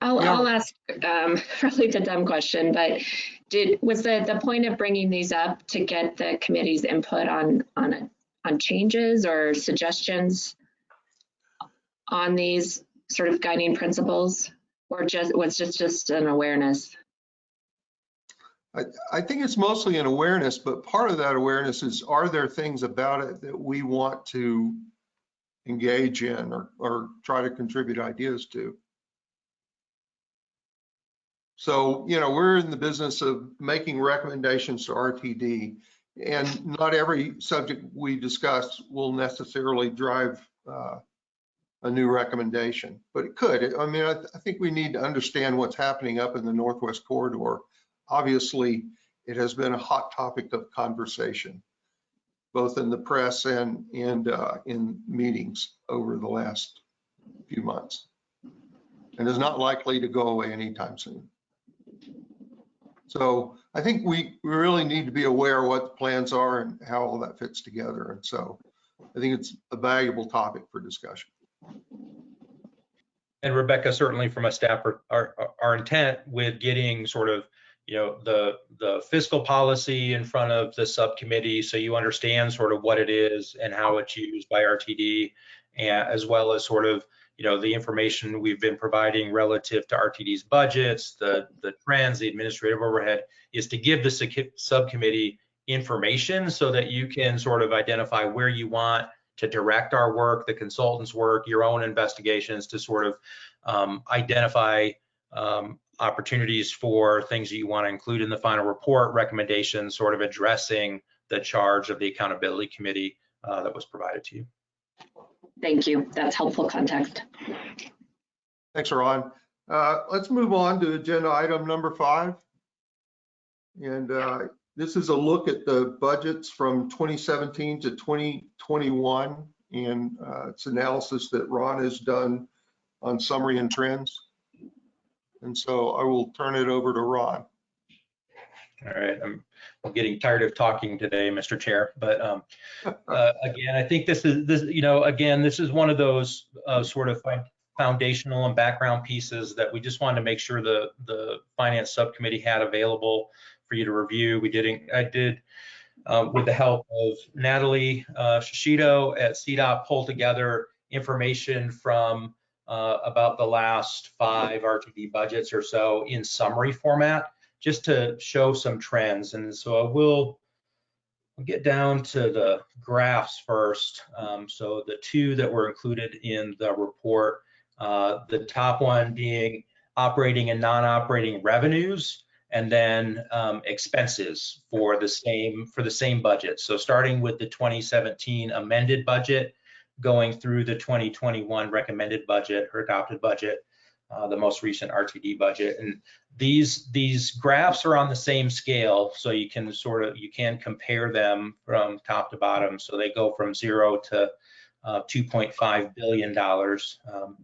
I'll, Yeah. I'll ask, um, (laughs) probably the dumb question, but did, was the, the point of bringing these up to get the committee's input on, on, on changes or suggestions on these sort of guiding principles? Or just, was just, just an awareness? I, I think it's mostly an awareness, but part of that awareness is, are there things about it that we want to engage in or, or try to contribute ideas to? So, you know, we're in the business of making recommendations to RTD, and not every subject we discuss will necessarily drive uh, a new recommendation, but it could. I mean, I, I think we need to understand what's happening up in the Northwest Corridor obviously, it has been a hot topic of conversation, both in the press and, and uh, in meetings over the last few months. And is not likely to go away anytime soon. So I think we, we really need to be aware what the plans are and how all that fits together. And so I think it's a valuable topic for discussion. And Rebecca, certainly from a staff, our, our intent with getting sort of, you know, the, the fiscal policy in front of the subcommittee, so you understand sort of what it is and how it's used by RTD, and as well as sort of, you know, the information we've been providing relative to RTD's budgets, the, the trends, the administrative overhead, is to give the subcommittee information so that you can sort of identify where you want to direct our work, the consultants' work, your own investigations to sort of um, identify um, opportunities for things that you want to include in the final report, recommendations, sort of addressing the charge of the accountability committee uh, that was provided to you. Thank you. That's helpful context. Thanks, Ron. Uh, Let's move on to agenda item number five. And uh, this is a look at the budgets from 2017 to 2021. And uh, it's analysis that Ron has done on summary and trends. And so I will turn it over to Ron. All right, I'm, I'm getting tired of talking today, Mr. Chair, but um, (laughs) uh, again, I think this is, this, you know, again, this is one of those uh, sort of foundational and background pieces that we just wanted to make sure the, the finance subcommittee had available for you to review. We did, I did, uh, with the help of Natalie uh, Shishido at CDOT, pull together information from uh, about the last five RTD budgets or so in summary format just to show some trends. And so I will I'll get down to the graphs first. Um, so the two that were included in the report, uh, the top one being operating and non-operating revenues, and then um, expenses for the same for the same budget. So starting with the 2017 amended budget, going through the 2021 recommended budget or adopted budget, uh, the most recent RTD budget. And these these graphs are on the same scale, so you can sort of you can compare them from top to bottom. So they go from zero to uh, 2.5 billion dollars. Um,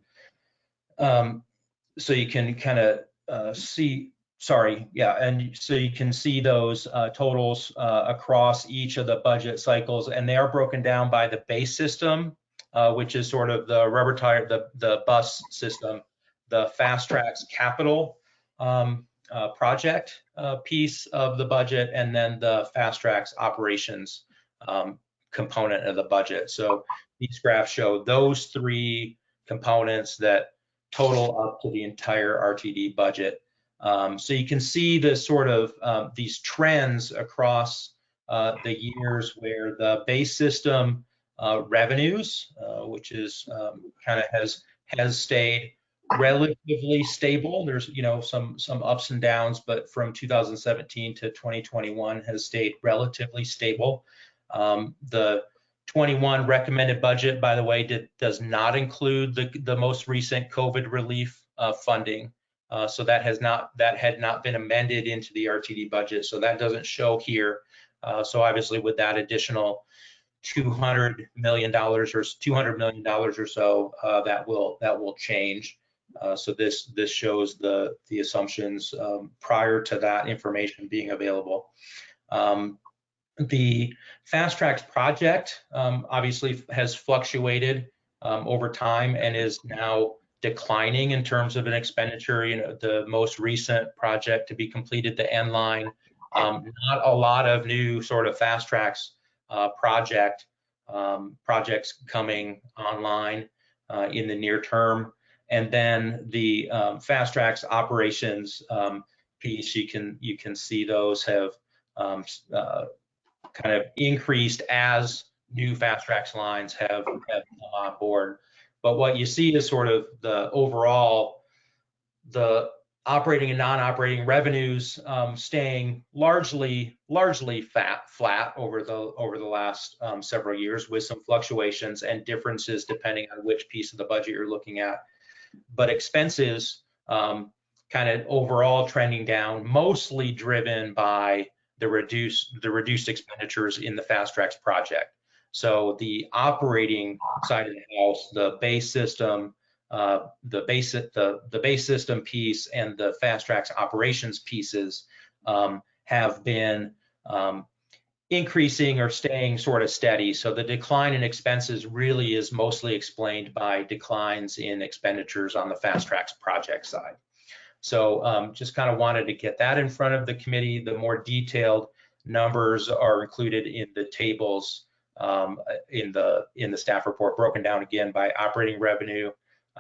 um, so you can kind of uh, see. Sorry, yeah, and so you can see those uh, totals uh, across each of the budget cycles, and they are broken down by the base system, uh, which is sort of the rubber tire, the the bus system, the fast tracks capital um, uh, project uh, piece of the budget, and then the fast tracks operations um, component of the budget. So these graphs show those three components that total up to the entire RTD budget. Um, so you can see the sort of um, these trends across uh, the years where the base system revenues, uh, which is um, kind of has has stayed relatively stable. There's, you know, some some ups and downs, but from 2017 to 2021 has stayed relatively stable. Um, the 21 recommended budget, by the way, did, does not include the the most recent COVID relief uh, funding. Uh, so that has not that had not been amended into the RTD budget, so that doesn't show here. Uh, So obviously with that additional $200 million or $200 million or so, uh, that will, that will change. Uh, So this, this shows the, the assumptions um, prior to that information being available. Um, The Fast Tracks project um, obviously has fluctuated um, over time and is now declining in terms of an expenditure. You know, the most recent project to be completed, the N line, um, not a lot of new sort of Fast Tracks uh, project um, projects coming online uh, in the near term. And then the um, Fast Tracks operations um, piece, you can you can see those have um, uh, kind of increased as new Fast Tracks lines have, have come on board. But what you see is sort of the overall, the operating and non-operating revenues um, staying largely largely fat flat over the over the last um, several years with some fluctuations and differences depending on which piece of the budget you're looking at. But expenses um, kind of overall trending down, mostly driven by the reduced the reduced expenditures in the Fast Tracks project. So the operating side of the house, the base system, uh, the base the the base system piece and the Fast Tracks operations pieces um, have been um, increasing or staying sort of steady. So the decline in expenses really is mostly explained by declines in expenditures on the Fast Tracks project side. So um, just kind of wanted to get that in front of the committee. The more detailed numbers are included in the tables um, in the in the staff report, broken down again by operating revenue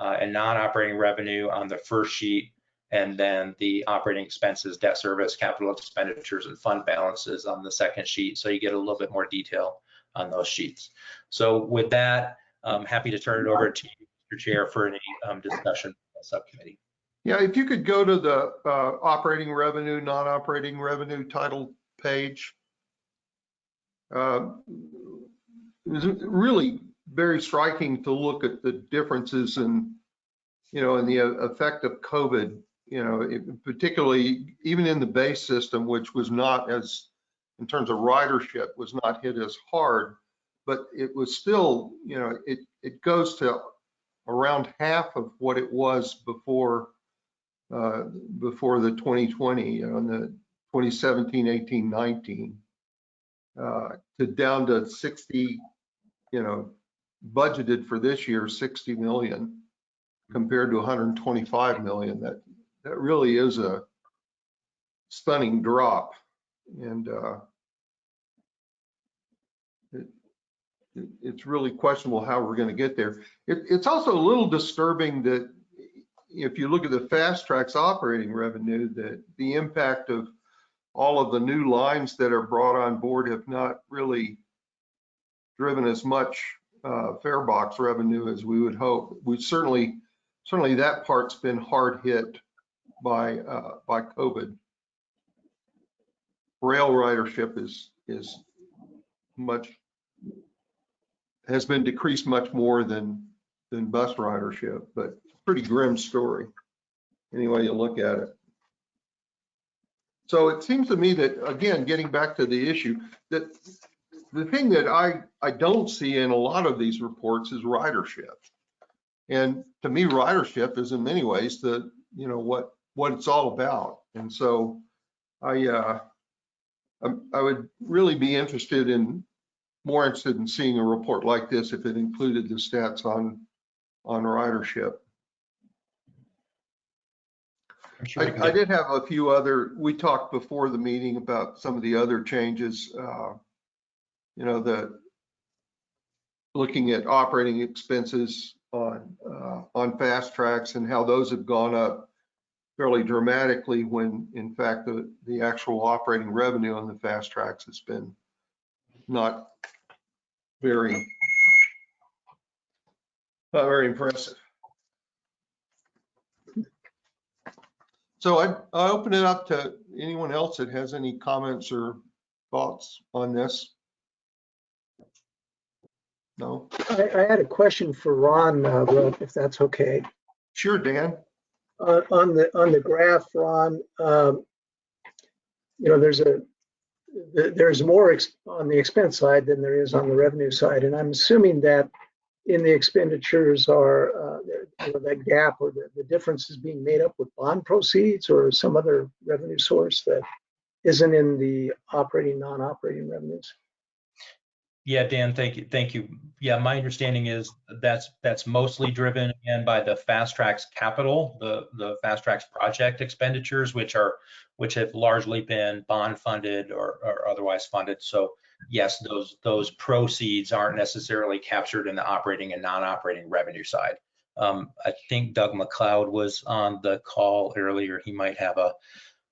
uh, and non-operating revenue on the first sheet, and then the operating expenses, debt service, capital expenditures, and fund balances on the second sheet. So you get a little bit more detail on those sheets. So with that, I'm happy to turn it over to you, Mr. Chair, for any um, discussion the subcommittee. Yeah, if you could go to the uh, operating revenue, non-operating revenue title page. Uh, really very striking to look at the differences in, you know, in the effect of COVID, you know, it- particularly even in the base system, which was not as, in terms of ridership, was not hit as hard, but it was still, you know, it, it goes to around half of what it was before uh, before the 2020, you know, in the 2017, 18, 19, uh, to down to 60, you know, budgeted for this year, 60 million compared to 125 million. That, that really is a stunning drop. And uh, it, it- it's really questionable how we're going to get there. It, it's also a little disturbing that if you look at the fast tracks operating revenue, that the impact of all of the new lines that are brought on board have not really driven as much uh, fare box revenue as we would hope. We certainly, certainly that part's been hard hit by uh, by COVID. Rail ridership is is much has been decreased much more than than bus ridership, but pretty grim story, any way you look at it. So it seems to me that, again, getting back to the issue, that the thing that I, I don't see in a lot of these reports is ridership. And to me, ridership is in many ways the, you know, what, what it's all about. And so I, uh, I- I would really be interested in, more interested in seeing a report like this if it included the stats on, on ridership. Sure I, I did have a few other, we talked before the meeting about some of the other changes. uh, You know, the, looking at operating expenses on, uh, on fast tracks and how those have gone up fairly dramatically when in fact the, the actual operating revenue on the fast tracks has been not very, not very impressive. So I, I open it up to anyone else that has any comments or thoughts on this. No? I, I had a question for Ron, uh, if that's okay. Sure, Dan. Uh, on the, on the graph, Ron, um, you know, there's a, there's more ex- on the expense side than there is on the revenue side. And I'm assuming that in the expenditures are, uh, you know, that gap or the, the difference is being made up with bond proceeds or some other revenue source that isn't in the operating, non-operating revenues. Yeah, Dan, thank you, thank you. Yeah, my understanding is that's, that's mostly driven again by the Fast Tracks capital, the, the Fast Tracks project expenditures, which are, which have largely been bond funded or, or otherwise funded. So yes, those, those proceeds aren't necessarily captured in the operating and non-operating revenue side. Um, I think Doug McLeod was on the call earlier. He might have a,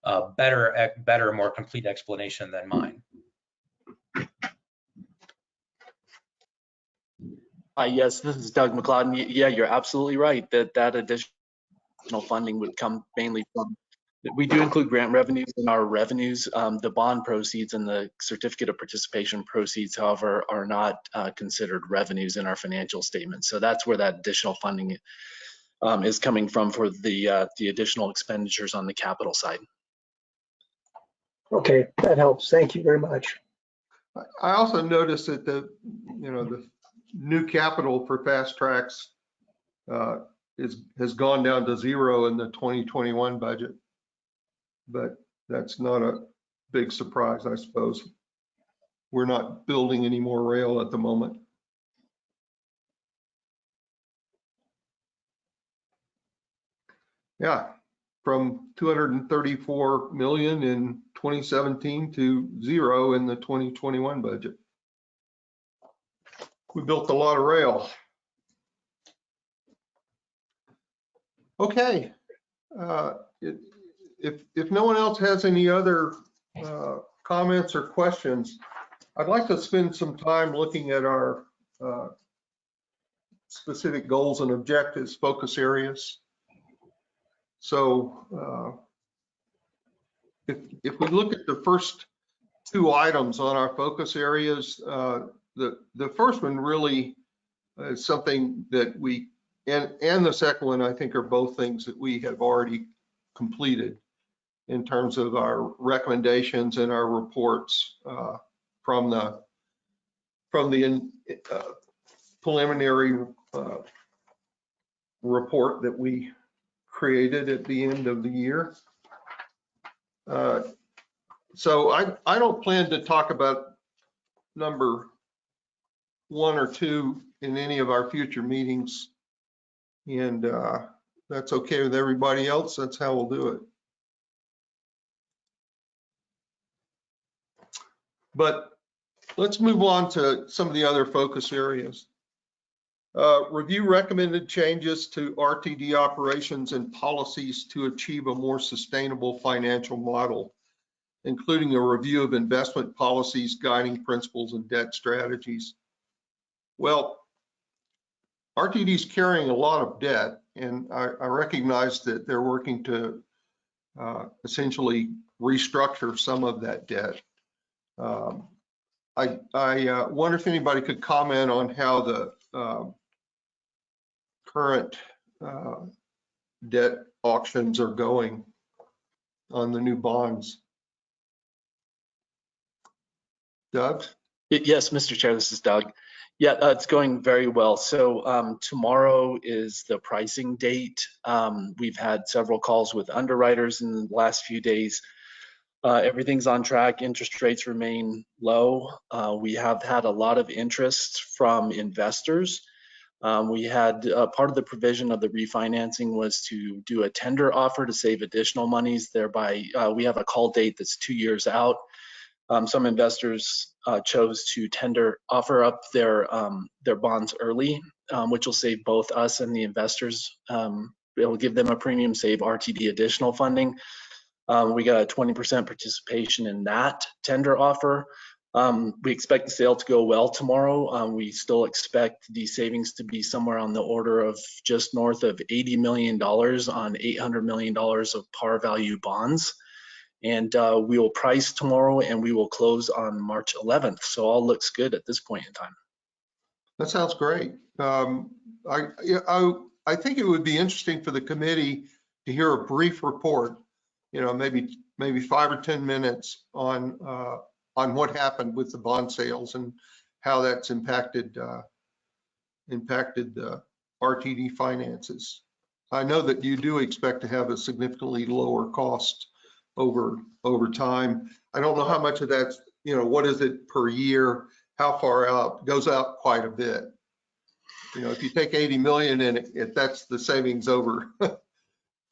a better, better, more complete explanation than mine. Yes, this is Doug McLeod. And Yeah, you're absolutely right that that additional funding would come mainly from, we do include grant revenues in our revenues. Um, the bond proceeds and the certificate of participation proceeds, however, are not uh, considered revenues in our financial statements. So that's where that additional funding um, is coming from for the, uh, the additional expenditures on the capital side. Okay, that helps. Thank you very much. I- I also noticed that the, you know, the new capital for fast tracks uh, is, has gone down to zero in the 2021 budget. But that's not a big surprise, I suppose. We're not building any more rail at the moment. Yeah, from 234 million in 2017 to zero in the 2021 budget. We built a lot of rail. Okay. uh, it- If, if no one else has any other uh, comments or questions, I'd like to spend some time looking at our uh, specific goals and objectives, focus areas. So uh, if, if we look at the first two items on our focus areas, uh, the, the first one really is something that we, and, and the second one, I think are both things that we have already completed in terms of our recommendations and our reports uh, from the, from the uh, preliminary uh, report that we created at the end of the year. Uh, So I, I don't plan to talk about number one or two in any of our future meetings. And uh, that's okay with everybody else. That's how we'll do it. But let's move on to some of the other focus areas. Uh, Review recommended changes to RTD operations and policies to achieve a more sustainable financial model, including a review of investment policies, guiding principles, and debt strategies. Well, RTD is carrying a lot of debt, and I, I recognize that they're working to uh, essentially restructure some of that debt. Um, I, I uh, wonder if anybody could comment on how the um, current uh, debt auctions are going on the new bonds. Doug? Yes, Mr. Chair, this is Doug. Yeah, uh, it's going very well. So um, tomorrow is the pricing date. Um, We've had several calls with underwriters in the last few days. Uh, Everything's on track. Interest rates remain low. Uh, We have had a lot of interest from investors. Um, We had, uh, part of the provision of the refinancing was to do a tender offer to save additional monies, thereby, uh, we have a call date that's two years out. Um, some investors uh, chose to tender, offer up their um, their bonds early, um, which will save both us and the investors. Um, it will give them a premium, save RTD additional funding. Um, we got a 20% participation in that tender offer. Um, we expect the sale to go well tomorrow. We still expect the savings to be somewhere on the order of just north of $80 million on $800 million of par value bonds and uh, we will price tomorrow and we will close on March 11th. So all looks good at this point in time. That sounds great. Um, I, I, I think it would be interesting for the committee to hear a brief report, you know, maybe, maybe five or 10 minutes on uh, on what happened with the bond sales and how that's impacted, uh, impacted uh, RTD finances. I know that you do expect to have a significantly lower cost over, over time. I don't know how much of that's, you know, what is it per year? How far out? Goes out quite a bit. You know, if you take 80 million and it- if that's the savings over (laughs)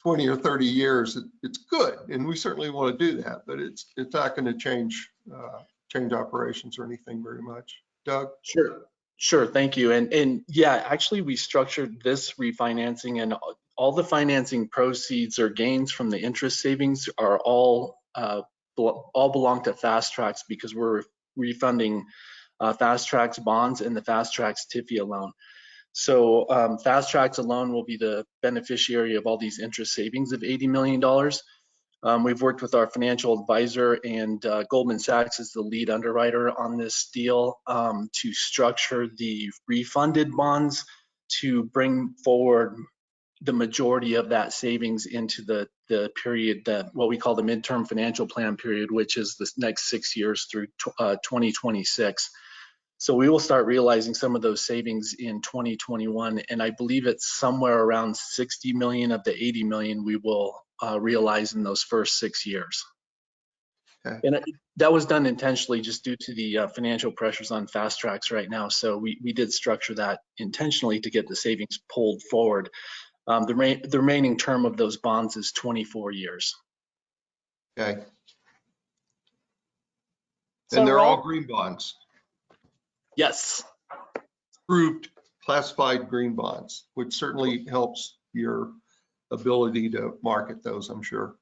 20 or 30 years, it- it's good. And we certainly want to do that, but it's, it's not going to change, uh, change operations or anything very much. Doug? Sure, sure, thank you. And, and yeah, actually, we structured this refinancing and all- the financing proceeds or gains from the interest savings are all, uh, all belong to Fast Tracks because we're refunding uh, Fast Tracks bonds and the Fast Tracks TIFIA loan. So um, Fast Tracks alone will be the beneficiary of all these interest savings of $80 million. Um, we've worked with our financial advisor and uh, Goldman Sachs is the lead underwriter on this deal um, to structure the refunded bonds to bring forward the majority of that savings into the, the period that what we call the midterm financial plan period, which is the next six years through uh, 2026. So we will start realizing some of those savings in 2021, and I believe it's somewhere around 60 million of the 80 million we will uh, realize in those first six years. Okay. And it- that was done intentionally just due to the uh, financial pressures on fast tracks right now. So we, we did structure that intentionally to get the savings pulled forward. Um, the, re- the remaining term of those bonds is 24 years. Okay. So And they're all green bonds, Yes. approved classified green bonds, which certainly helps your ability to market those, I'm sure.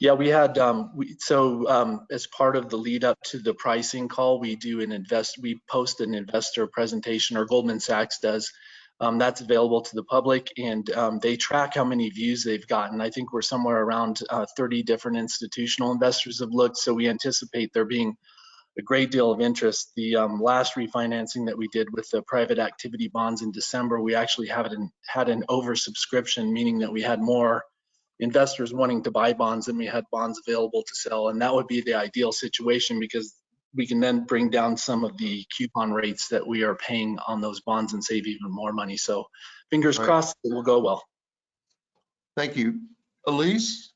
Yeah, we had, um, we, so, um, as part of the lead up to the pricing call, we do an invest, we post an investor presentation or Goldman Sachs does. Um, that's available to the public and, um, they track how many views they've gotten. I think we're somewhere around, uh, 30 different institutional investors have looked. So we anticipate there being a great deal of interest. The, um, last refinancing that we did with the private activity bonds in December, we actually had an, had an oversubscription, meaning that we had more investors wanting to buy bonds than we had bonds available to sell. And that would be the ideal situation because we can then bring down some of the coupon rates that we are paying on those bonds and save even more money. So fingers Right. crossed it will go well. Thank you. Elise?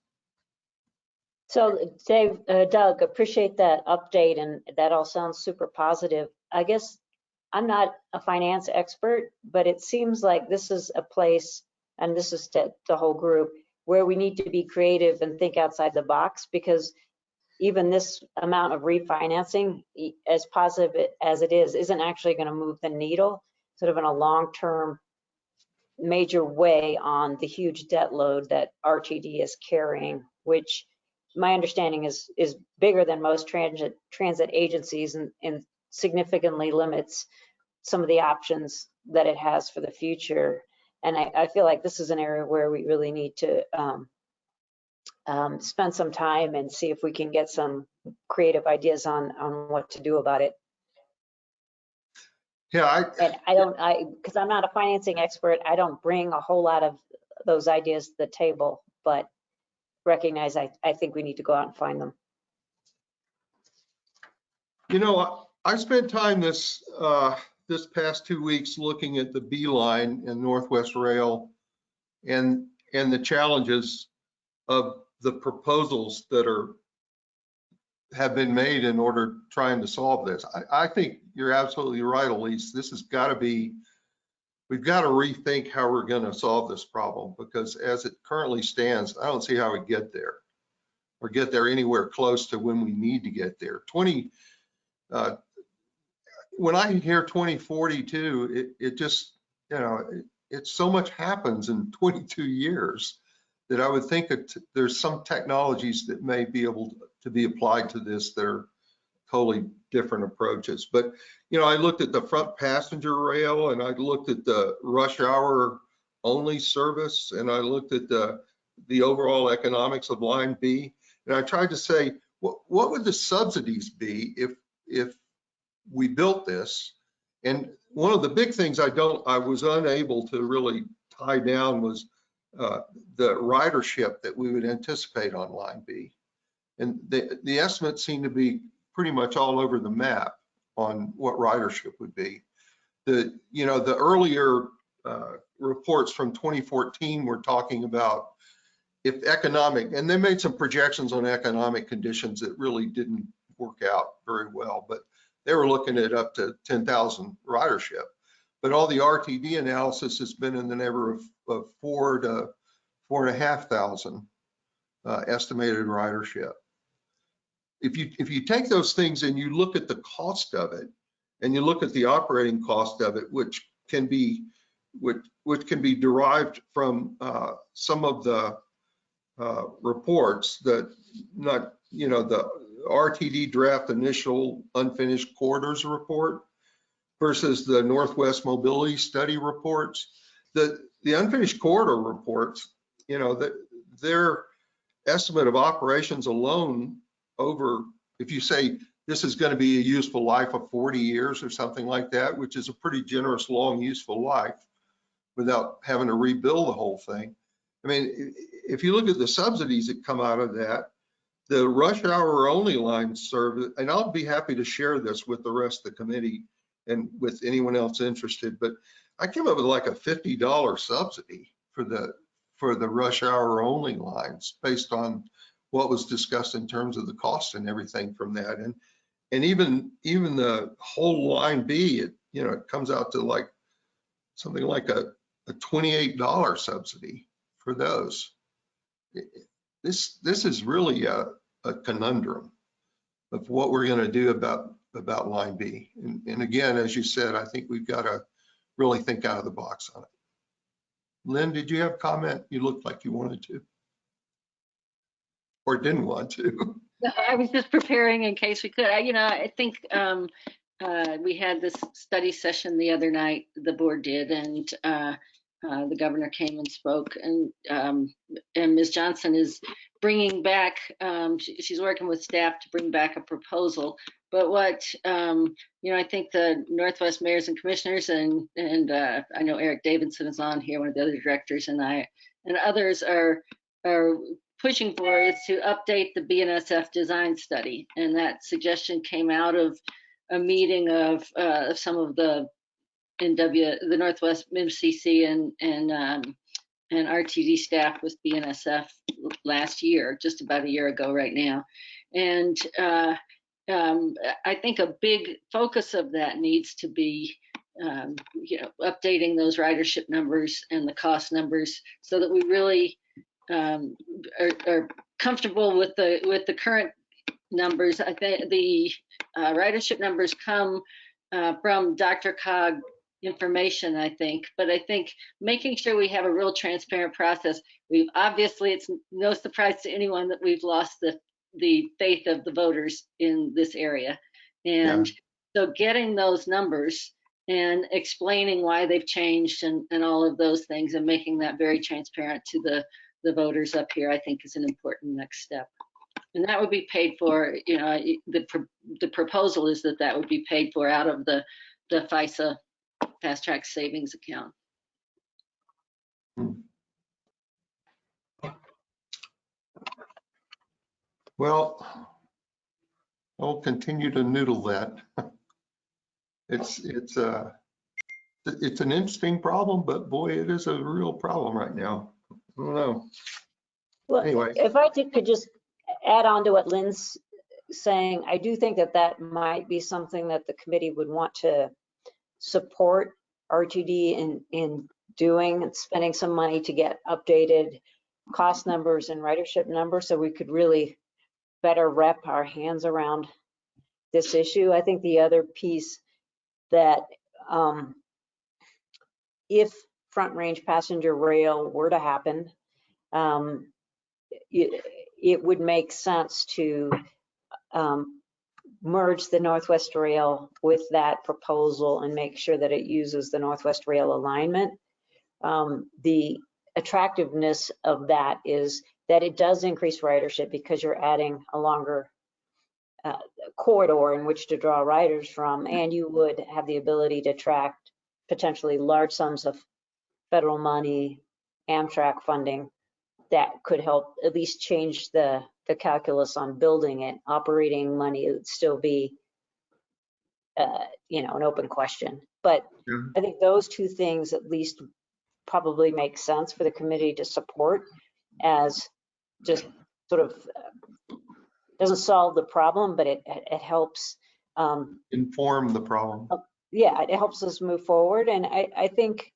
So Dave, uh, Doug, appreciate that update and that all sounds super positive. I guess I'm not a finance expert, but it seems like this is a place, and this is to the whole group, where we need to be creative and think outside the box because even this amount of refinancing, as positive as it is, isn't actually going to move the needle sort of in a long-term major way on the huge debt load that RTD is carrying, which my understanding is, is bigger than most transit, transit agencies and, and significantly limits some of the options that it has for the future. And I, I feel like this is an area where we really need to um, um, spend some time and see if we can get some creative ideas on, on what to do about it. Yeah, I, And I don't, I, because I'm not a financing expert, I don't bring a whole lot of those ideas to the table, but recognize I, I think we need to go out and find them. You know, I- I spent time this, uh, this past two weeks looking at the B line and Northwest Rail and, and the challenges of the proposals that are, have been made in order trying to solve this. I, I think you're absolutely right, Elise. This has got to be, we've got to rethink how we're going to solve this problem because as it currently stands, I don't see how we get there or get there anywhere close to when we need to get there. 20, uh, when I hear 2042, it, it just, you know, it, it's so much happens in 22 years that I would think that there's some technologies that may be able to be applied to this that are totally different approaches. But, you know, I looked at the front passenger rail and I looked at the rush hour only service and I looked at the, the overall economics of line B. And I tried to say, what, what would the subsidies be if, if we built this? And one of the big things I don't, I was unable to really tie down was uh, the ridership that we would anticipate on line B. And the, the estimates seem to be pretty much all over the map on what ridership would be. The, you know, the earlier uh, reports from 2014 were talking about if economic, and they made some projections on economic conditions that really didn't work out very well, but they were looking at up to 10,000 ridership. But all the RTD analysis has been in the neighborhood of, four to four and a half thousand uh, estimated ridership. If you, if you take those things and you look at the cost of it, and you look at the operating cost of it, which can be, which, which can be derived from uh, some of the uh, reports that not, you know, the RTD draft initial unfinished quarters report versus the Northwest Mobility Study reports. The, the unfinished corridor reports, you know, that their estimate of operations alone over, if you say this is going to be a useful life of 40 years or something like that, which is a pretty generous, long, useful life without having to rebuild the whole thing. I mean, if you look at the subsidies that come out of that, the rush hour only line serve, and I'll be happy to share this with the rest of the committee and with anyone else interested, but I came up with like a $50 subsidy for the for the rush hour only lines based on what was discussed in terms of the cost and everything from that. And and even even the whole line B, it you know it comes out to like something like a, a $28 subsidy for those. This this is really a, a conundrum of what we're going to do about about line B. And, and again, as you said, I think we've got to really think out of the box on it. Lynn, did you have comment? You looked like you wanted to. Or didn't want to. I was just preparing in case we could. I, you know, I think um, uh, we had this study session the other night, the board did, and uh, uh, the governor came and spoke, and um, and Ms. Johnson is bringing back. Um, she, she's working with staff to bring back a proposal. But what um, you know, I think the Northwest mayors and commissioners, and and uh, I know Erik Davidson is on here, one of the other directors, and I and others are are pushing for is to update the BNSF design study. And that suggestion came out of a meeting of uh, some of the NW, the Northwest MCC and, and, um, and RTD staff with BNSF last year, just about a year ago right now. And uh, um, I think a big focus of that needs to be um, you know, updating those ridership numbers and the cost numbers so that we really um, are, are, comfortable with the with the current numbers. I think the uh, ridership numbers come uh, from DRCOG information, I think, but I think making sure we have a real transparent process. We've obviously, it's no surprise to anyone that we've lost the the faith of the voters in this area, and yeah. so getting those numbers and explaining why they've changed and, and all of those things and making that very transparent to the the voters up here, I think is an important next step. And that would be paid for, you know, the, the proposal is that that would be paid for out of the, the FISA fast track savings account. Hmm. Well, I'll continue to noodle that. It's, it's, uh, it's an interesting problem, but boy, it is a real problem right now. I don't know. Well, Anyway. if I could just add on to what Lynn's saying, I do think that that might be something that the committee would want to support RTD in, in doing and spending some money to get updated cost numbers and ridership numbers so we could really better wrap our hands around this issue. I think the other piece that um, if front range passenger rail were to happen, um, it, it, would make sense to um, merge the Northwest Rail with that proposal and make sure that it uses the Northwest Rail alignment. Um, the attractiveness of that is that it does increase ridership because you're adding a longer uh, corridor in which to draw riders from, and you would have the ability to attract potentially large sums of federal money, Amtrak funding that could help at least change the, the calculus on building it. Operating money would still be, uh, you know, an open question. But Yeah. I think those two things at least probably make sense for the committee to support as just sort of, uh, doesn't solve the problem, but it, it it helps, um, Inform the problem. yeah, it helps us move forward. And I, I think,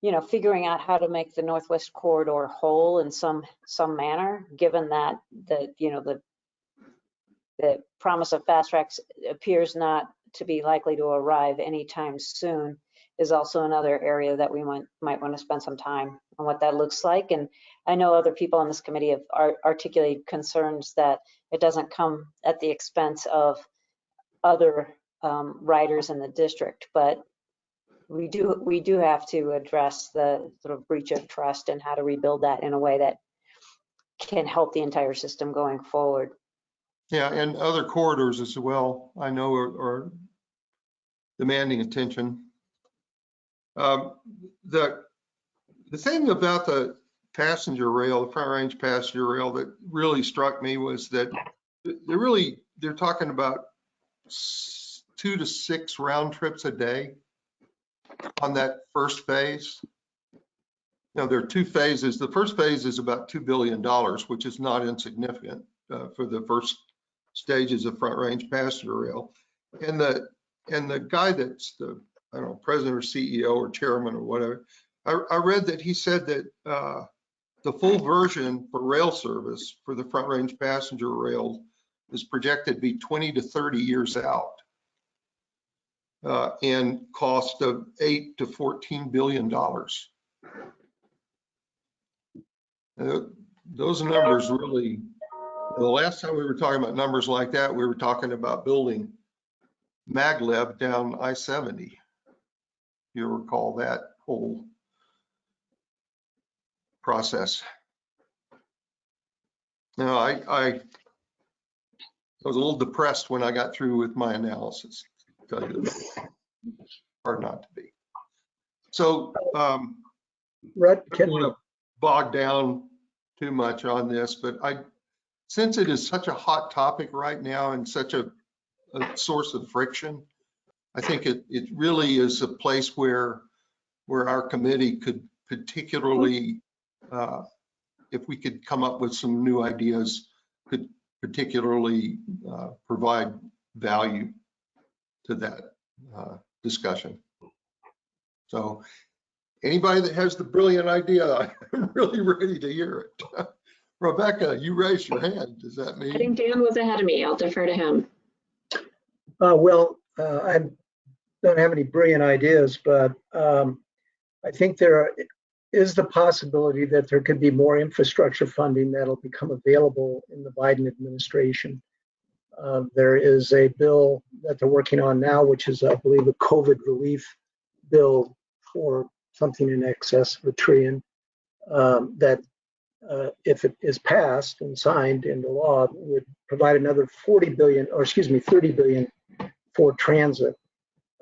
you know, figuring out how to make the Northwest Corridor whole in some, some manner, given that the, you know, the, the promise of fast tracks appears not to be likely to arrive anytime soon, is also another area that we might, might want to spend some time on what that looks like. And I know other people on this committee have ar- articulated concerns that it doesn't come at the expense of other um, riders in the district, but we do, we do have to address the sort of breach of trust and how to rebuild that in a way that can help the entire system going forward. Yeah, and other corridors as well, I know are, are demanding attention. Um, The, the thing about the passenger rail, the front range passenger rail that really struck me was that they're really, they're talking about two to six round trips a day on that first phase. Now, there are two phases. The first phase is about $2 billion, which is not insignificant uh, for the first stages of front range passenger rail. And the, and the guy that's the, I don't know, president or CEO or chairman or whatever, I, I read that he said that uh, the full version for rail service for the front range passenger rail is projected to be 20 to 30 years out. Uh, and cost of eight to 14 billion dollars. Those numbers really, the last time we were talking about numbers like that, we were talking about building maglev down I-70. You recall that whole process. Now, I, I was a little depressed when I got through with my analysis. to tell you. Hard not to be. So, um, Rutt, I can don't want to bog down too much on this, but I, since it is such a hot topic right now and such a, a source of friction, I think it, it really is a place where, where our committee could particularly, uh, if we could come up with some new ideas, could particularly uh, provide value to that uh, discussion. So anybody that has the brilliant idea, (laughs) I'm really ready to hear it. (laughs) Rebecca, you raised your hand. Does that mean? I think Dan was ahead of me. I'll defer to him. uh, well, uh, I don't have any brilliant ideas, but um, I think there are- is the possibility that there could be more infrastructure funding that'll become available in the Biden administration. Uh, There is a bill that they're working on now, which is, I believe, a COVID relief bill for something in excess of a trillion, um, that uh, if it is passed and signed into law, would provide another 40 billion, or excuse me, 30 billion for transit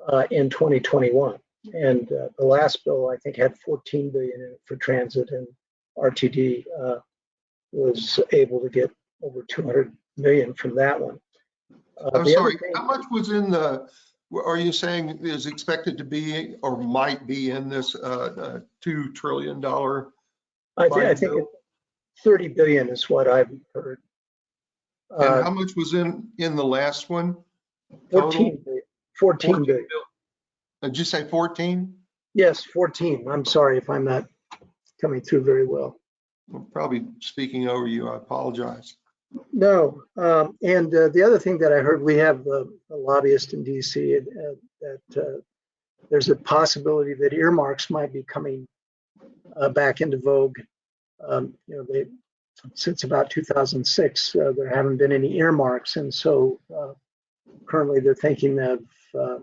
uh, in 2021. And uh, the last bill, I think, had 14 billion in it for transit, and RTD uh, was able to get over 200 million from that one. Uh, I'm sorry, thing- how much was in the, are you saying is expected to be or might be in this uh, uh, $2 trillion? I think, I think bill? it- 30 billion is what I've heard. And Uh, how much was in, in the last one? total? 14, billion- 14 billion. Did you say 14? Yes, 14. I'm sorry if I'm not coming through very well. I'm Probably speaking over you, I apologize. No, um, and uh, the other thing that I heard, we have uh, a lobbyist in DC uh, that uh, there's a possibility that earmarks might be coming uh, back into vogue. Um, You know, they, since about 2006, uh, there haven't been any earmarks, and so uh, currently they're thinking of uh,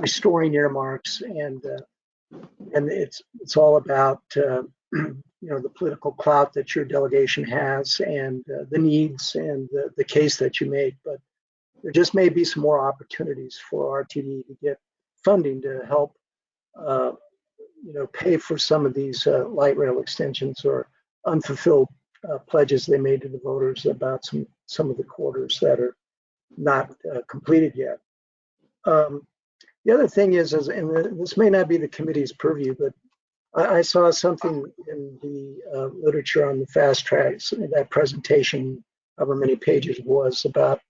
restoring earmarks, and uh, and it's it's all about uh, (clears throat) you know, the political clout that your delegation has and uh, the needs and the, the case that you make. But there just may be some more opportunities for RTD to get funding to help, uh, you know, pay for some of these uh, light rail extensions or unfulfilled uh, pledges they made to the voters about some, some of the quarters that are not completed yet. Um, The other thing is, is, and this may not be the committee's purview, but I, I saw something in the uh, literature on the fast tracks, that presentation, however many pages was, about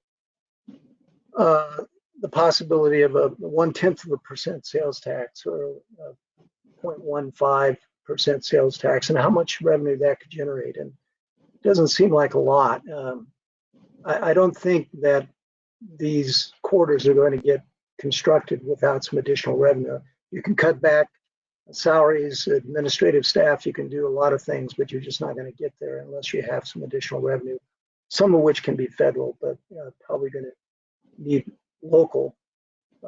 uh, the possibility of a one-tenth of a percent sales tax or a 0.15 percent sales tax and how much revenue that could generate. And it doesn't seem like a lot. Um, I, I don't think that these quarters are going to get constructed without some additional revenue. You can cut back salaries, administrative staff, you can do a lot of things, but you're just not going to get there unless you have some additional revenue, some of which can be federal, but uh, probably going to need local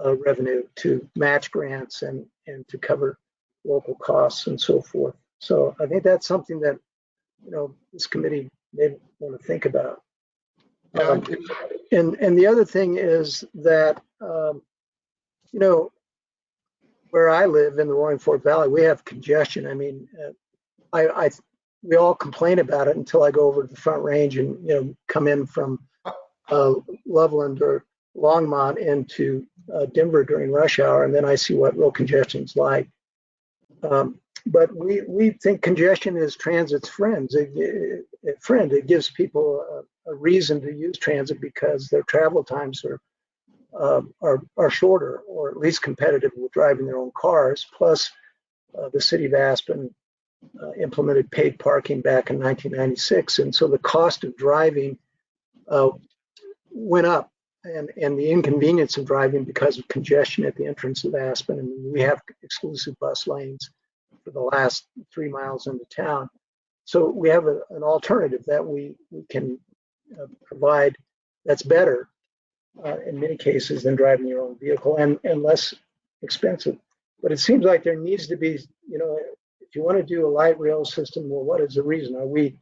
uh, revenue to match grants and, and to cover local costs and so forth. So I think that's something that, you know, this committee may want to think about. Um, and and the other thing is that um, you know where I live in the Roaring Fork Valley, we have congestion. I mean, uh, I, I we all complain about it until I go over to the Front Range and you know come in from uh, Loveland or Longmont into uh, Denver during rush hour, and then I see what real congestion's like. Um, but we we think congestion is transit's friends. It, it, it- friend. It gives people a, a reason to use transit because their travel times are um, are are shorter, or at least competitive with driving their own cars. Plus, uh, the city of Aspen uh, implemented paid parking back in 1996, and so the cost of driving uh, went up, and and the inconvenience of driving because of congestion at the entrance of Aspen. And we have exclusive bus lanes for the last three miles into town. So we have a, an alternative that we, we can uh, provide that's better uh, in many cases than driving your own vehicle and, and less expensive. But it seems like there needs to be, you know, if you want to do a light rail system, well, what is the reason? Are we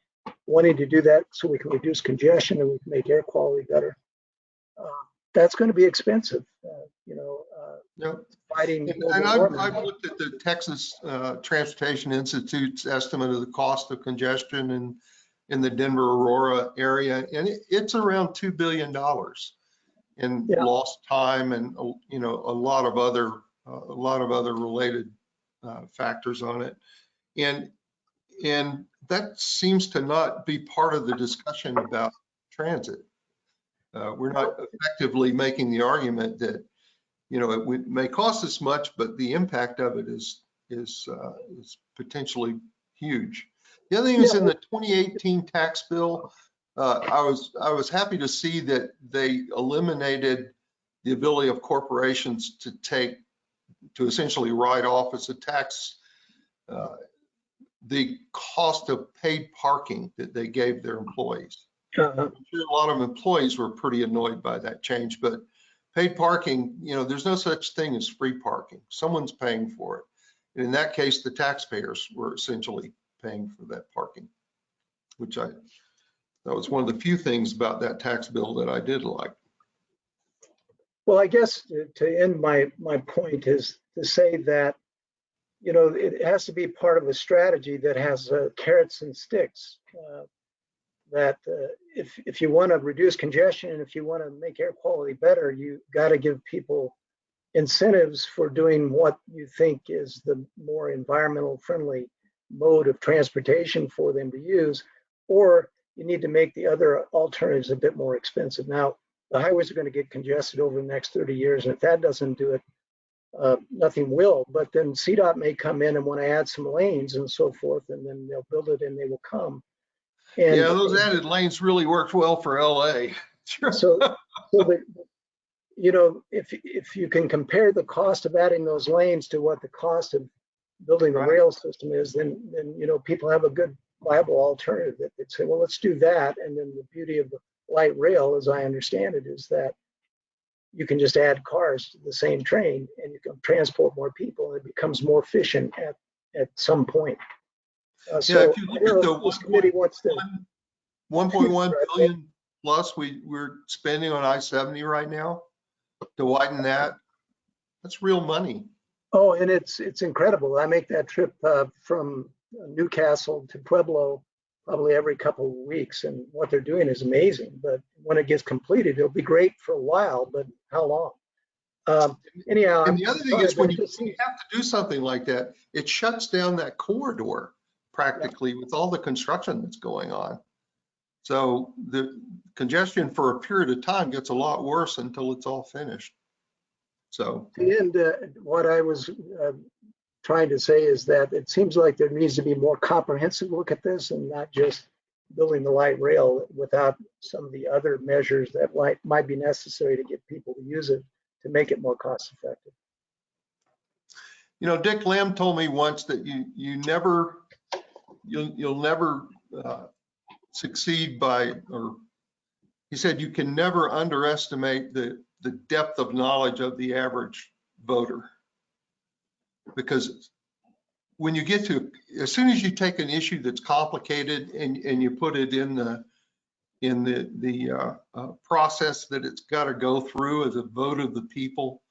wanting to do that so we can reduce congestion and we can make air quality better? Uh, that's going to be expensive, uh, you know, uh, yeah. fighting. And and I've. I've looked at the Texas uh, Transportation Institute's estimate of the cost of congestion in, in the Denver Aurora area, and it- it's around $2 billion in Yeah. lost time and, you know, a lot of other, uh, a lot of other related uh, factors on it. And, and that seems to not be part of the discussion about transit. Uh, We're not effectively making the argument that, you know, it would- may cost us much, but the impact of it is, is, uh, is potentially huge. The other thing is in the 2018 tax bill, uh, I was, I was happy to see that they eliminated the ability of corporations to take, to essentially write off as a tax, uh, the cost of paid parking that they gave their employees. Uh, I'm sure a lot of employees were pretty annoyed by that change, but paid parking, you know, there's no such thing as free parking. Someone's paying for it. And in that case, the taxpayers were essentially paying for that parking, which I, that was one of the few things about that tax bill that I did like. Well, I guess to- end my, my point is to say that, you know, it has to be part of a strategy that has uh, carrots and sticks. uh, That uh, if, if you want to reduce congestion and if you want to make air quality better, you got to give people incentives for doing what you think is the more environmental friendly mode of transportation for them to use. Or you need to make the other alternatives a bit more expensive. Now, the highways are going to get congested over the next 30 years, and if that doesn't do it, uh, nothing will. But then CDOT may come in and want to add some lanes and so forth, and then they'll build it and they will come. And Yeah, those added lanes really worked well for LA. (laughs) Sure. so, so the, you know, if if you can compare the cost of adding those lanes to what the cost of building the Right. rail system is, then then you know people have a good viable alternative that they'd say, well, let's do that. And then the beauty of the light rail, as I understand it, is that you can just add cars to the same train and you can transport more people and it becomes more efficient at at some point. Uh, Yeah, so if you look at the this committee wants to. 1.1 (laughs) Right. billion plus we, we're spending on I-70 right now to widen that. That's real money. Oh, and it's, it's incredible. I make that trip uh, from Newcastle to Pueblo probably every couple of weeks, and what they're doing is amazing. But when it gets completed, it'll be great for a while, but how long? Um, anyhow. And the other thing is when you this- you have to do something like that, it shuts down that corridor practically with all the construction that's going on. So the congestion for a period of time gets a lot worse until it's all finished. So, And uh, what I was uh, trying to say is that it seems like there needs to be more comprehensive look at this and not just building the light rail without some of the other measures that might, might be necessary to get people to use it to make it more cost effective. you know, Dick Lamm told me once that you, you never, you'll, you'll never uh, succeed by, or he said you can never underestimate the, the depth of knowledge of the average voter. Because when you get to, as soon as you take an issue that's complicated and, and you put it in the, in the, the uh, uh, process that it's got to go through as a vote of the people,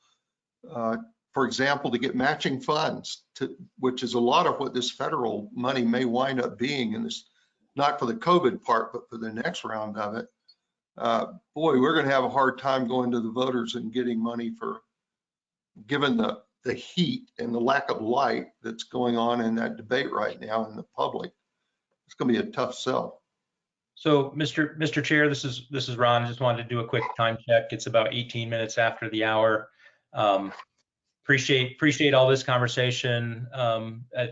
uh, for example, to get matching funds to, which is a lot of what this federal money may wind up being in this, not for the COVID part, but for the next round of it. Uh, boy, we're going to have a hard time going to the voters and getting money for, given the, the heat and the lack of light that's going on in that debate right now in the public. It's going to be a tough sell. So, Mr. Mr. Chair, this is, this is Ron. I just wanted to do a quick time check. It's about 18 minutes after the hour. Um, Appreciate, appreciate all this conversation. um, uh,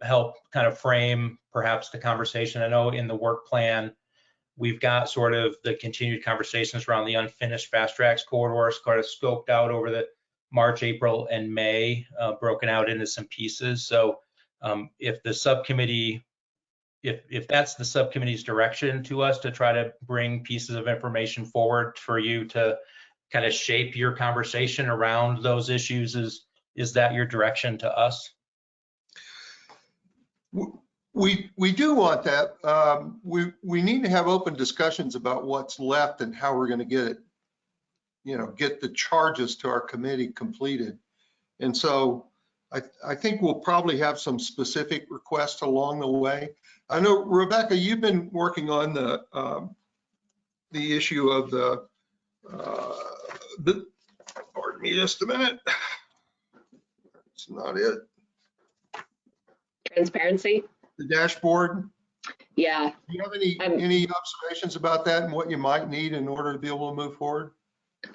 Help kind of frame perhaps the conversation. I know in the work plan, we've got sort of the continued conversations around the unfinished fast tracks corridors, kind of scoped out over the March, April, and May, uh, broken out into some pieces. So um, if the subcommittee if, if that's the subcommittee's direction to us to try to bring pieces of information forward for you to kind of shape your conversation around those issues, is, is that your direction to us? We, we do want that. Um, We, we need to have open discussions about what's left and how we're going to get it, you know, get the charges to our committee completed. And so I, I think we'll probably have some specific requests along the way. I know, Rebecca, you've been working on the, um, the issue of the, uh, the, pardon me just a minute. It's not it. Transparency? The dashboard. Yeah, Do you have any, Um, any observations about that and what you might need in order to be able to move forward?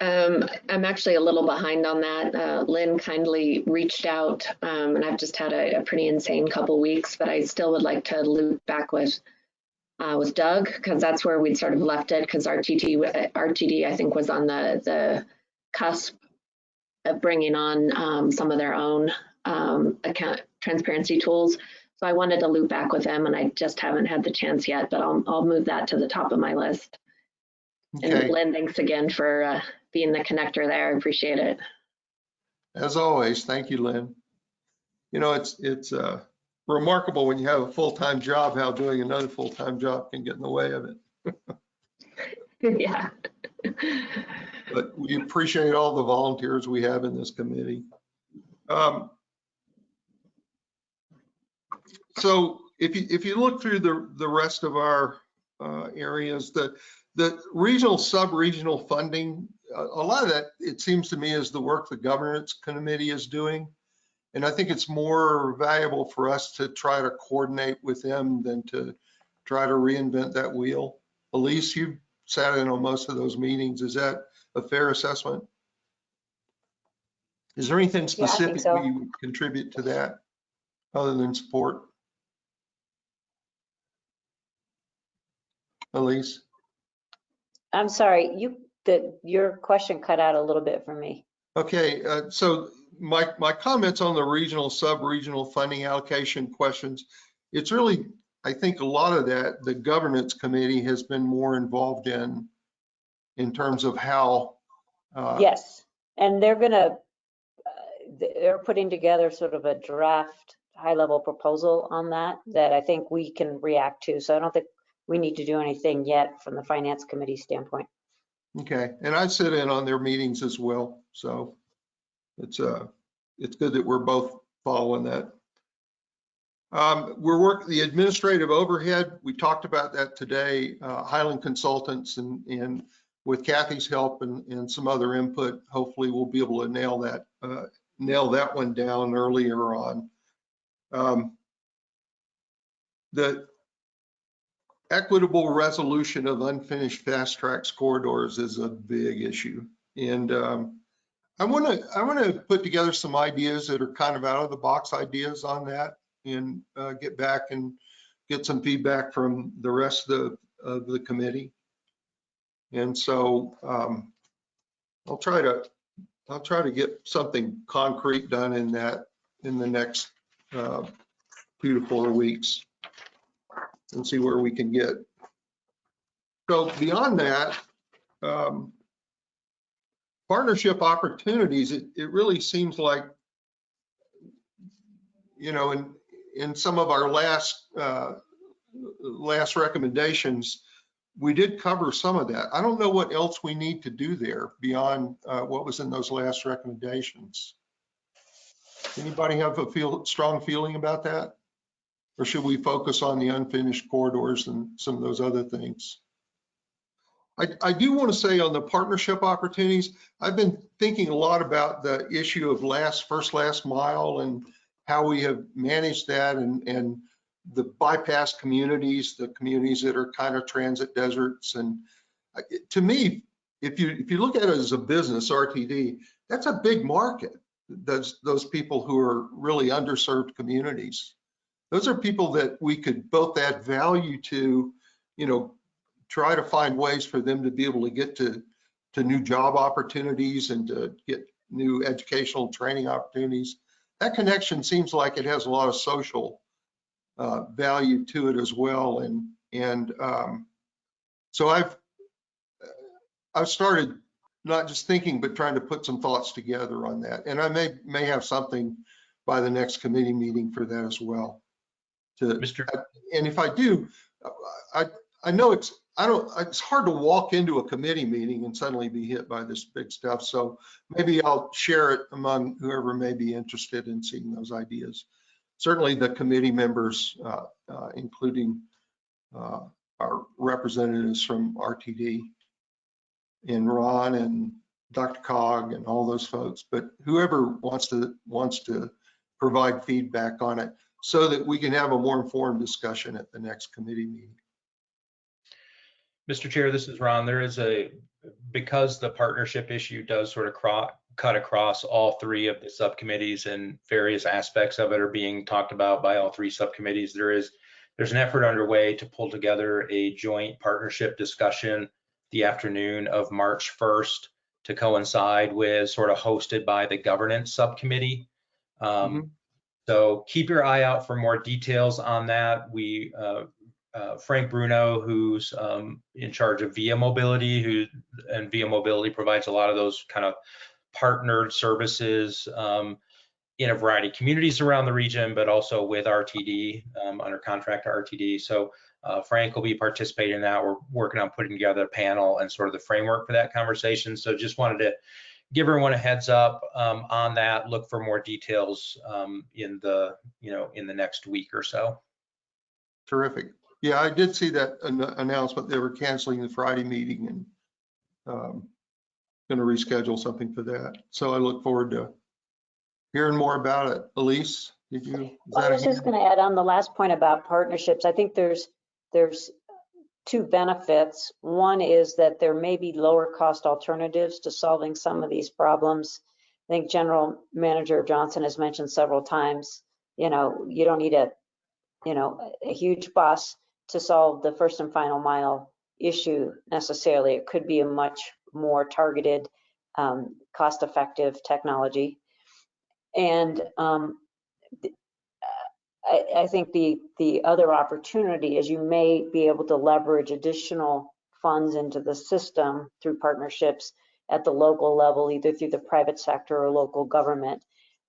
Um, I'm actually a little behind on that. Uh, Lynn kindly reached out, um, and I've just had a, a pretty insane couple weeks, but I still would like to loop back with uh, with Doug because that's where we'd sort of left it because RTT, uh, RTD I think was on the the cusp of bringing on um, some of their own um, account transparency tools. So I wanted to loop back with them, and I just haven't had the chance yet. But I'll I'll move that to the top of my list. And Okay, Lynn, thanks again for uh, being the connector there. I appreciate it. as always, thank you, Lynn. You know, it's, it's uh, remarkable when you have a full-time job, how doing another full-time job can get in the way of it. (laughs) yeah. But we appreciate all the volunteers we have in this committee. Um, So if you, if you look through the, the rest of our uh, areas, the, the regional, sub-regional funding, a a lot of that, it seems to me, is the work the governance committee is doing. And I think it's more valuable for us to try to coordinate with them than to try to reinvent that wheel. Elise, you sat in on most of those meetings. Is that a fair assessment? Is there anything Yeah, specific so. we would contribute to that other than support? Elise? I'm sorry, you, the, your question cut out a little bit for me. Okay, uh, so my, my comments on the regional, sub-regional funding allocation questions, it's really, I think a lot of that, the governance committee has been more involved in, in terms of how. uh, Yes, and they're gonna, uh, they're putting together sort of a draft, high-level proposal on that, that I think we can react to. So I don't think we need to do anything yet from the finance committee standpoint. Okay, and I sit in on their meetings as well, so it's, uh, it's good that we're both following that. Um, We're working, the administrative overhead, we talked about that today, uh, Highland Consultants and, and with Kathy's help and, and some other input, hopefully we'll be able to nail that, uh, nail that one down earlier on. Um, The equitable resolution of unfinished fast tracks corridors is a big issue. And um, I want to, I want to put together some ideas that are kind of out of the box ideas on that and uh, get back and get some feedback from the rest of the, of the committee. And so um, I'll try to, I'll try to get something concrete done in that, in the next uh, two to four weeks and see where we can get. So beyond that, um, partnership opportunities, it, it really seems like, you know, in, in some of our last, uh, last recommendations, we did cover some of that. I don't know what else we need to do there beyond uh, what was in those last recommendations. Anybody have a feel, strong feeling about that? Or should we focus on the unfinished corridors and some of those other things? I, I do want to say on the partnership opportunities, I've been thinking a lot about the issue of last, first, last mile and how we have managed that and, and the bypass communities, the communities that are kind of transit deserts. And to me, if you, if you look at it as a business, RTD, that's a big market. Those, those people who are really underserved communities. Those are people that we could both add value to, you know, try to find ways for them to be able to get to, to new job opportunities and to get new educational training opportunities. That connection seems like it has a lot of social uh, value to it as well. And, and um, so I've, I've started not just thinking, but trying to put some thoughts together on that. And I may, may have something by the next committee meeting for that as well. To, Mr. and if I do, I, I know it's, I don't, it's hard to walk into a committee meeting and suddenly be hit by this big stuff. So maybe I'll share it among whoever may be interested in seeing those ideas. Certainly the committee members, uh, uh, including uh, our representatives from RTD and Ron and DRCOG and all those folks, but whoever wants to wants to provide feedback on it so that we can have a more informed discussion at the next committee meeting. Mr. Chair, this is Ron. There is a, because the partnership issue does sort of cut across all three of the subcommittees and various aspects of it are being talked about by all three subcommittees, there is, there's an effort underway to pull together a joint partnership discussion the afternoon of March 1st to coincide with sort of hosted by the governance subcommittee. Um, So keep your eye out for more details on that. We, uh, uh, Frank Bruno, who's um, in charge of Via Mobility, who and Via Mobility provides a lot of those kind of partnered services um, in a variety of communities around the region, but also with RTD um, under contract to RTD. So uh, Frank will be participating in that. We're working on putting together a panel and sort of the framework for that conversation. So just wanted to give everyone a heads up um, on that. Look for more details um, in the you know in the next week or so. Terrific. Yeah, I did see that an- announcement. They were canceling the Friday meeting and um, going to reschedule something for that. So I look forward to hearing more about it. Elise, did you? is Well, I that a was just going to add on the last point about partnerships. I think there's, there's two benefits. One is that there may be lower cost alternatives to solving some of these problems. I think General Manager Johnson has mentioned several times, you know, you don't need a, you know, a huge bus to solve the first and final mile issue necessarily. It could be a much more targeted, um, cost-effective technology. And um, I, I think the, the other opportunity is you may be able to leverage additional funds into the system through partnerships at the local level, either through the private sector or local government.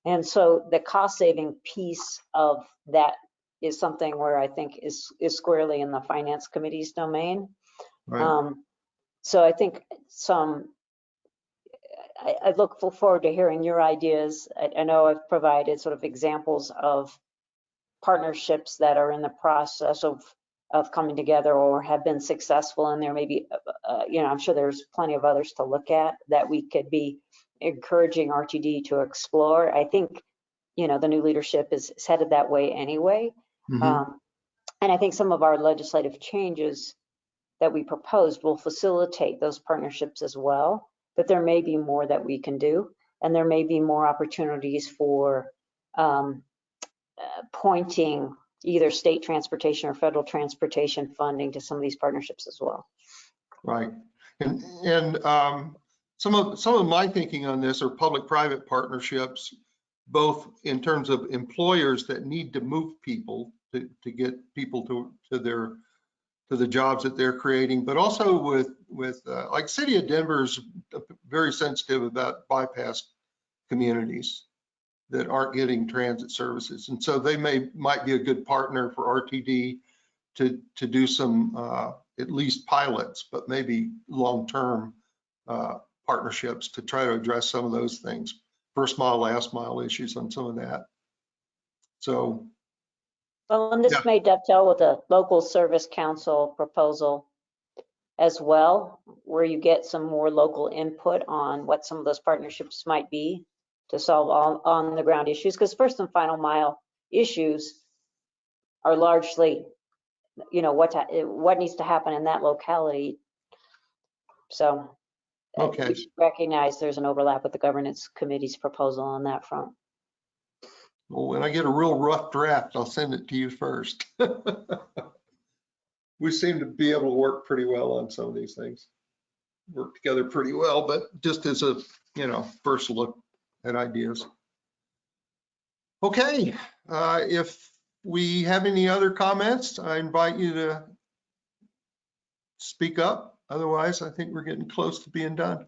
And so the cost saving piece of that is something where I think is, is squarely in the finance committee's domain. Right. Um, so I think some, I, I look forward to hearing your ideas. I, I know I've provided sort of examples of partnerships that are in the process of, of coming together or have been successful and there may be, uh, you know, I'm sure there's plenty of others to look at that we could be encouraging RTD to explore. I think, you know, the new leadership is is headed that way anyway. Mhm. Um, And I think some of our legislative changes that we proposed will facilitate those partnerships as well. But there may be more that we can do, and there may be more opportunities for um, uh, pointing either state transportation or federal transportation funding to some of these partnerships as well. Right. And, and um, some of, some of my thinking on this are public-private partnerships, both in terms of employers that need to move people to, to get people to, to their, to the jobs that they're creating, but also with, with, uh, like City of Denver's very sensitive about bypass communities that aren't getting transit services. And so they may, might be a good partner for RTD to, to do some, uh, at least pilots, but maybe long-term uh, partnerships to try to address some of those things. First mile, last mile issues on some of that. So, Well, and this Yeah. may dovetail with a local service council proposal as well, where you get some more local input on what some of those partnerships might be to solve all on the ground issues, because first and final mile issues are largely, you know, what, to- what needs to happen in that locality. So uh, Okay. we should recognize there's an overlap with the governance committee's proposal on that front. well, when I get a real rough draft, I'll send it to you first. (laughs) We seem to be able to work pretty well on some of these things. Work together pretty well, but just as a, you know, first look at ideas. Okay, uh, if we have any other comments, I invite you to speak up. Otherwise, I think we're getting close to being done.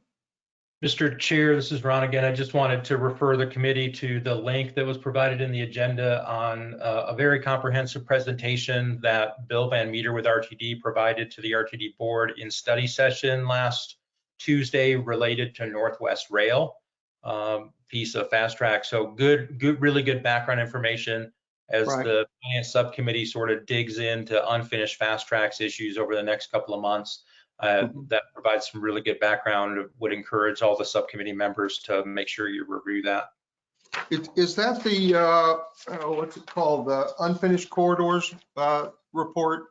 Mr. Chair, this is Ron again. I just wanted to refer the committee to the link that was provided in the agenda on uh, a very comprehensive presentation that Bill Van Meter with RTD provided to the RTD board in study session last Tuesday related to Northwest Rail um, piece of fast track. So good, good, really good background information as Right. the finance subcommittee sort of digs into unfinished fast tracks issues over the next couple of months. Uh, That provides some really good background. Would encourage all the subcommittee members to make sure you review that. Is, is that the, uh, oh, what's it called, the unfinished corridors, uh, report?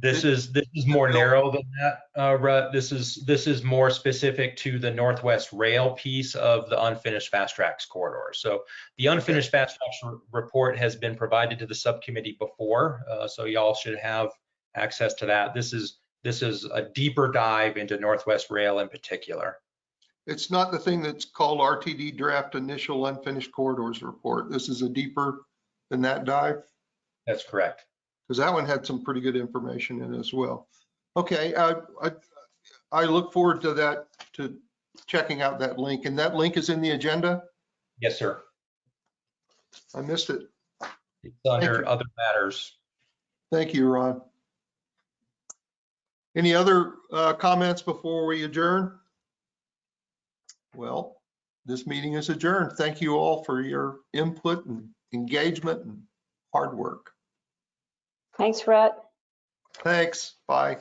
This is, this is more narrow than that, uh, Rutt. This is, this is more specific to the Northwest Rail piece of the unfinished fast tracks corridor. So the unfinished fast tracks report has been provided to the subcommittee before, uh, so y'all should have access to that. This is, this is a deeper dive into Northwest Rail in particular. It's not the thing that's called RTD Draft Initial Unfinished Corridors Report. This is a deeper than that dive, That's correct. Because that one had some pretty good information in it as well. Okay, uh, I, I look forward to that, to checking out that link, and that link is in the agenda? Yes, sir. I missed it. It's under other matters. Thank you, Ron. Any other uh, comments before we adjourn? Well, this meeting is adjourned. Thank you all for your input and engagement and hard work. Thanks, Rutt. Thanks. Bye.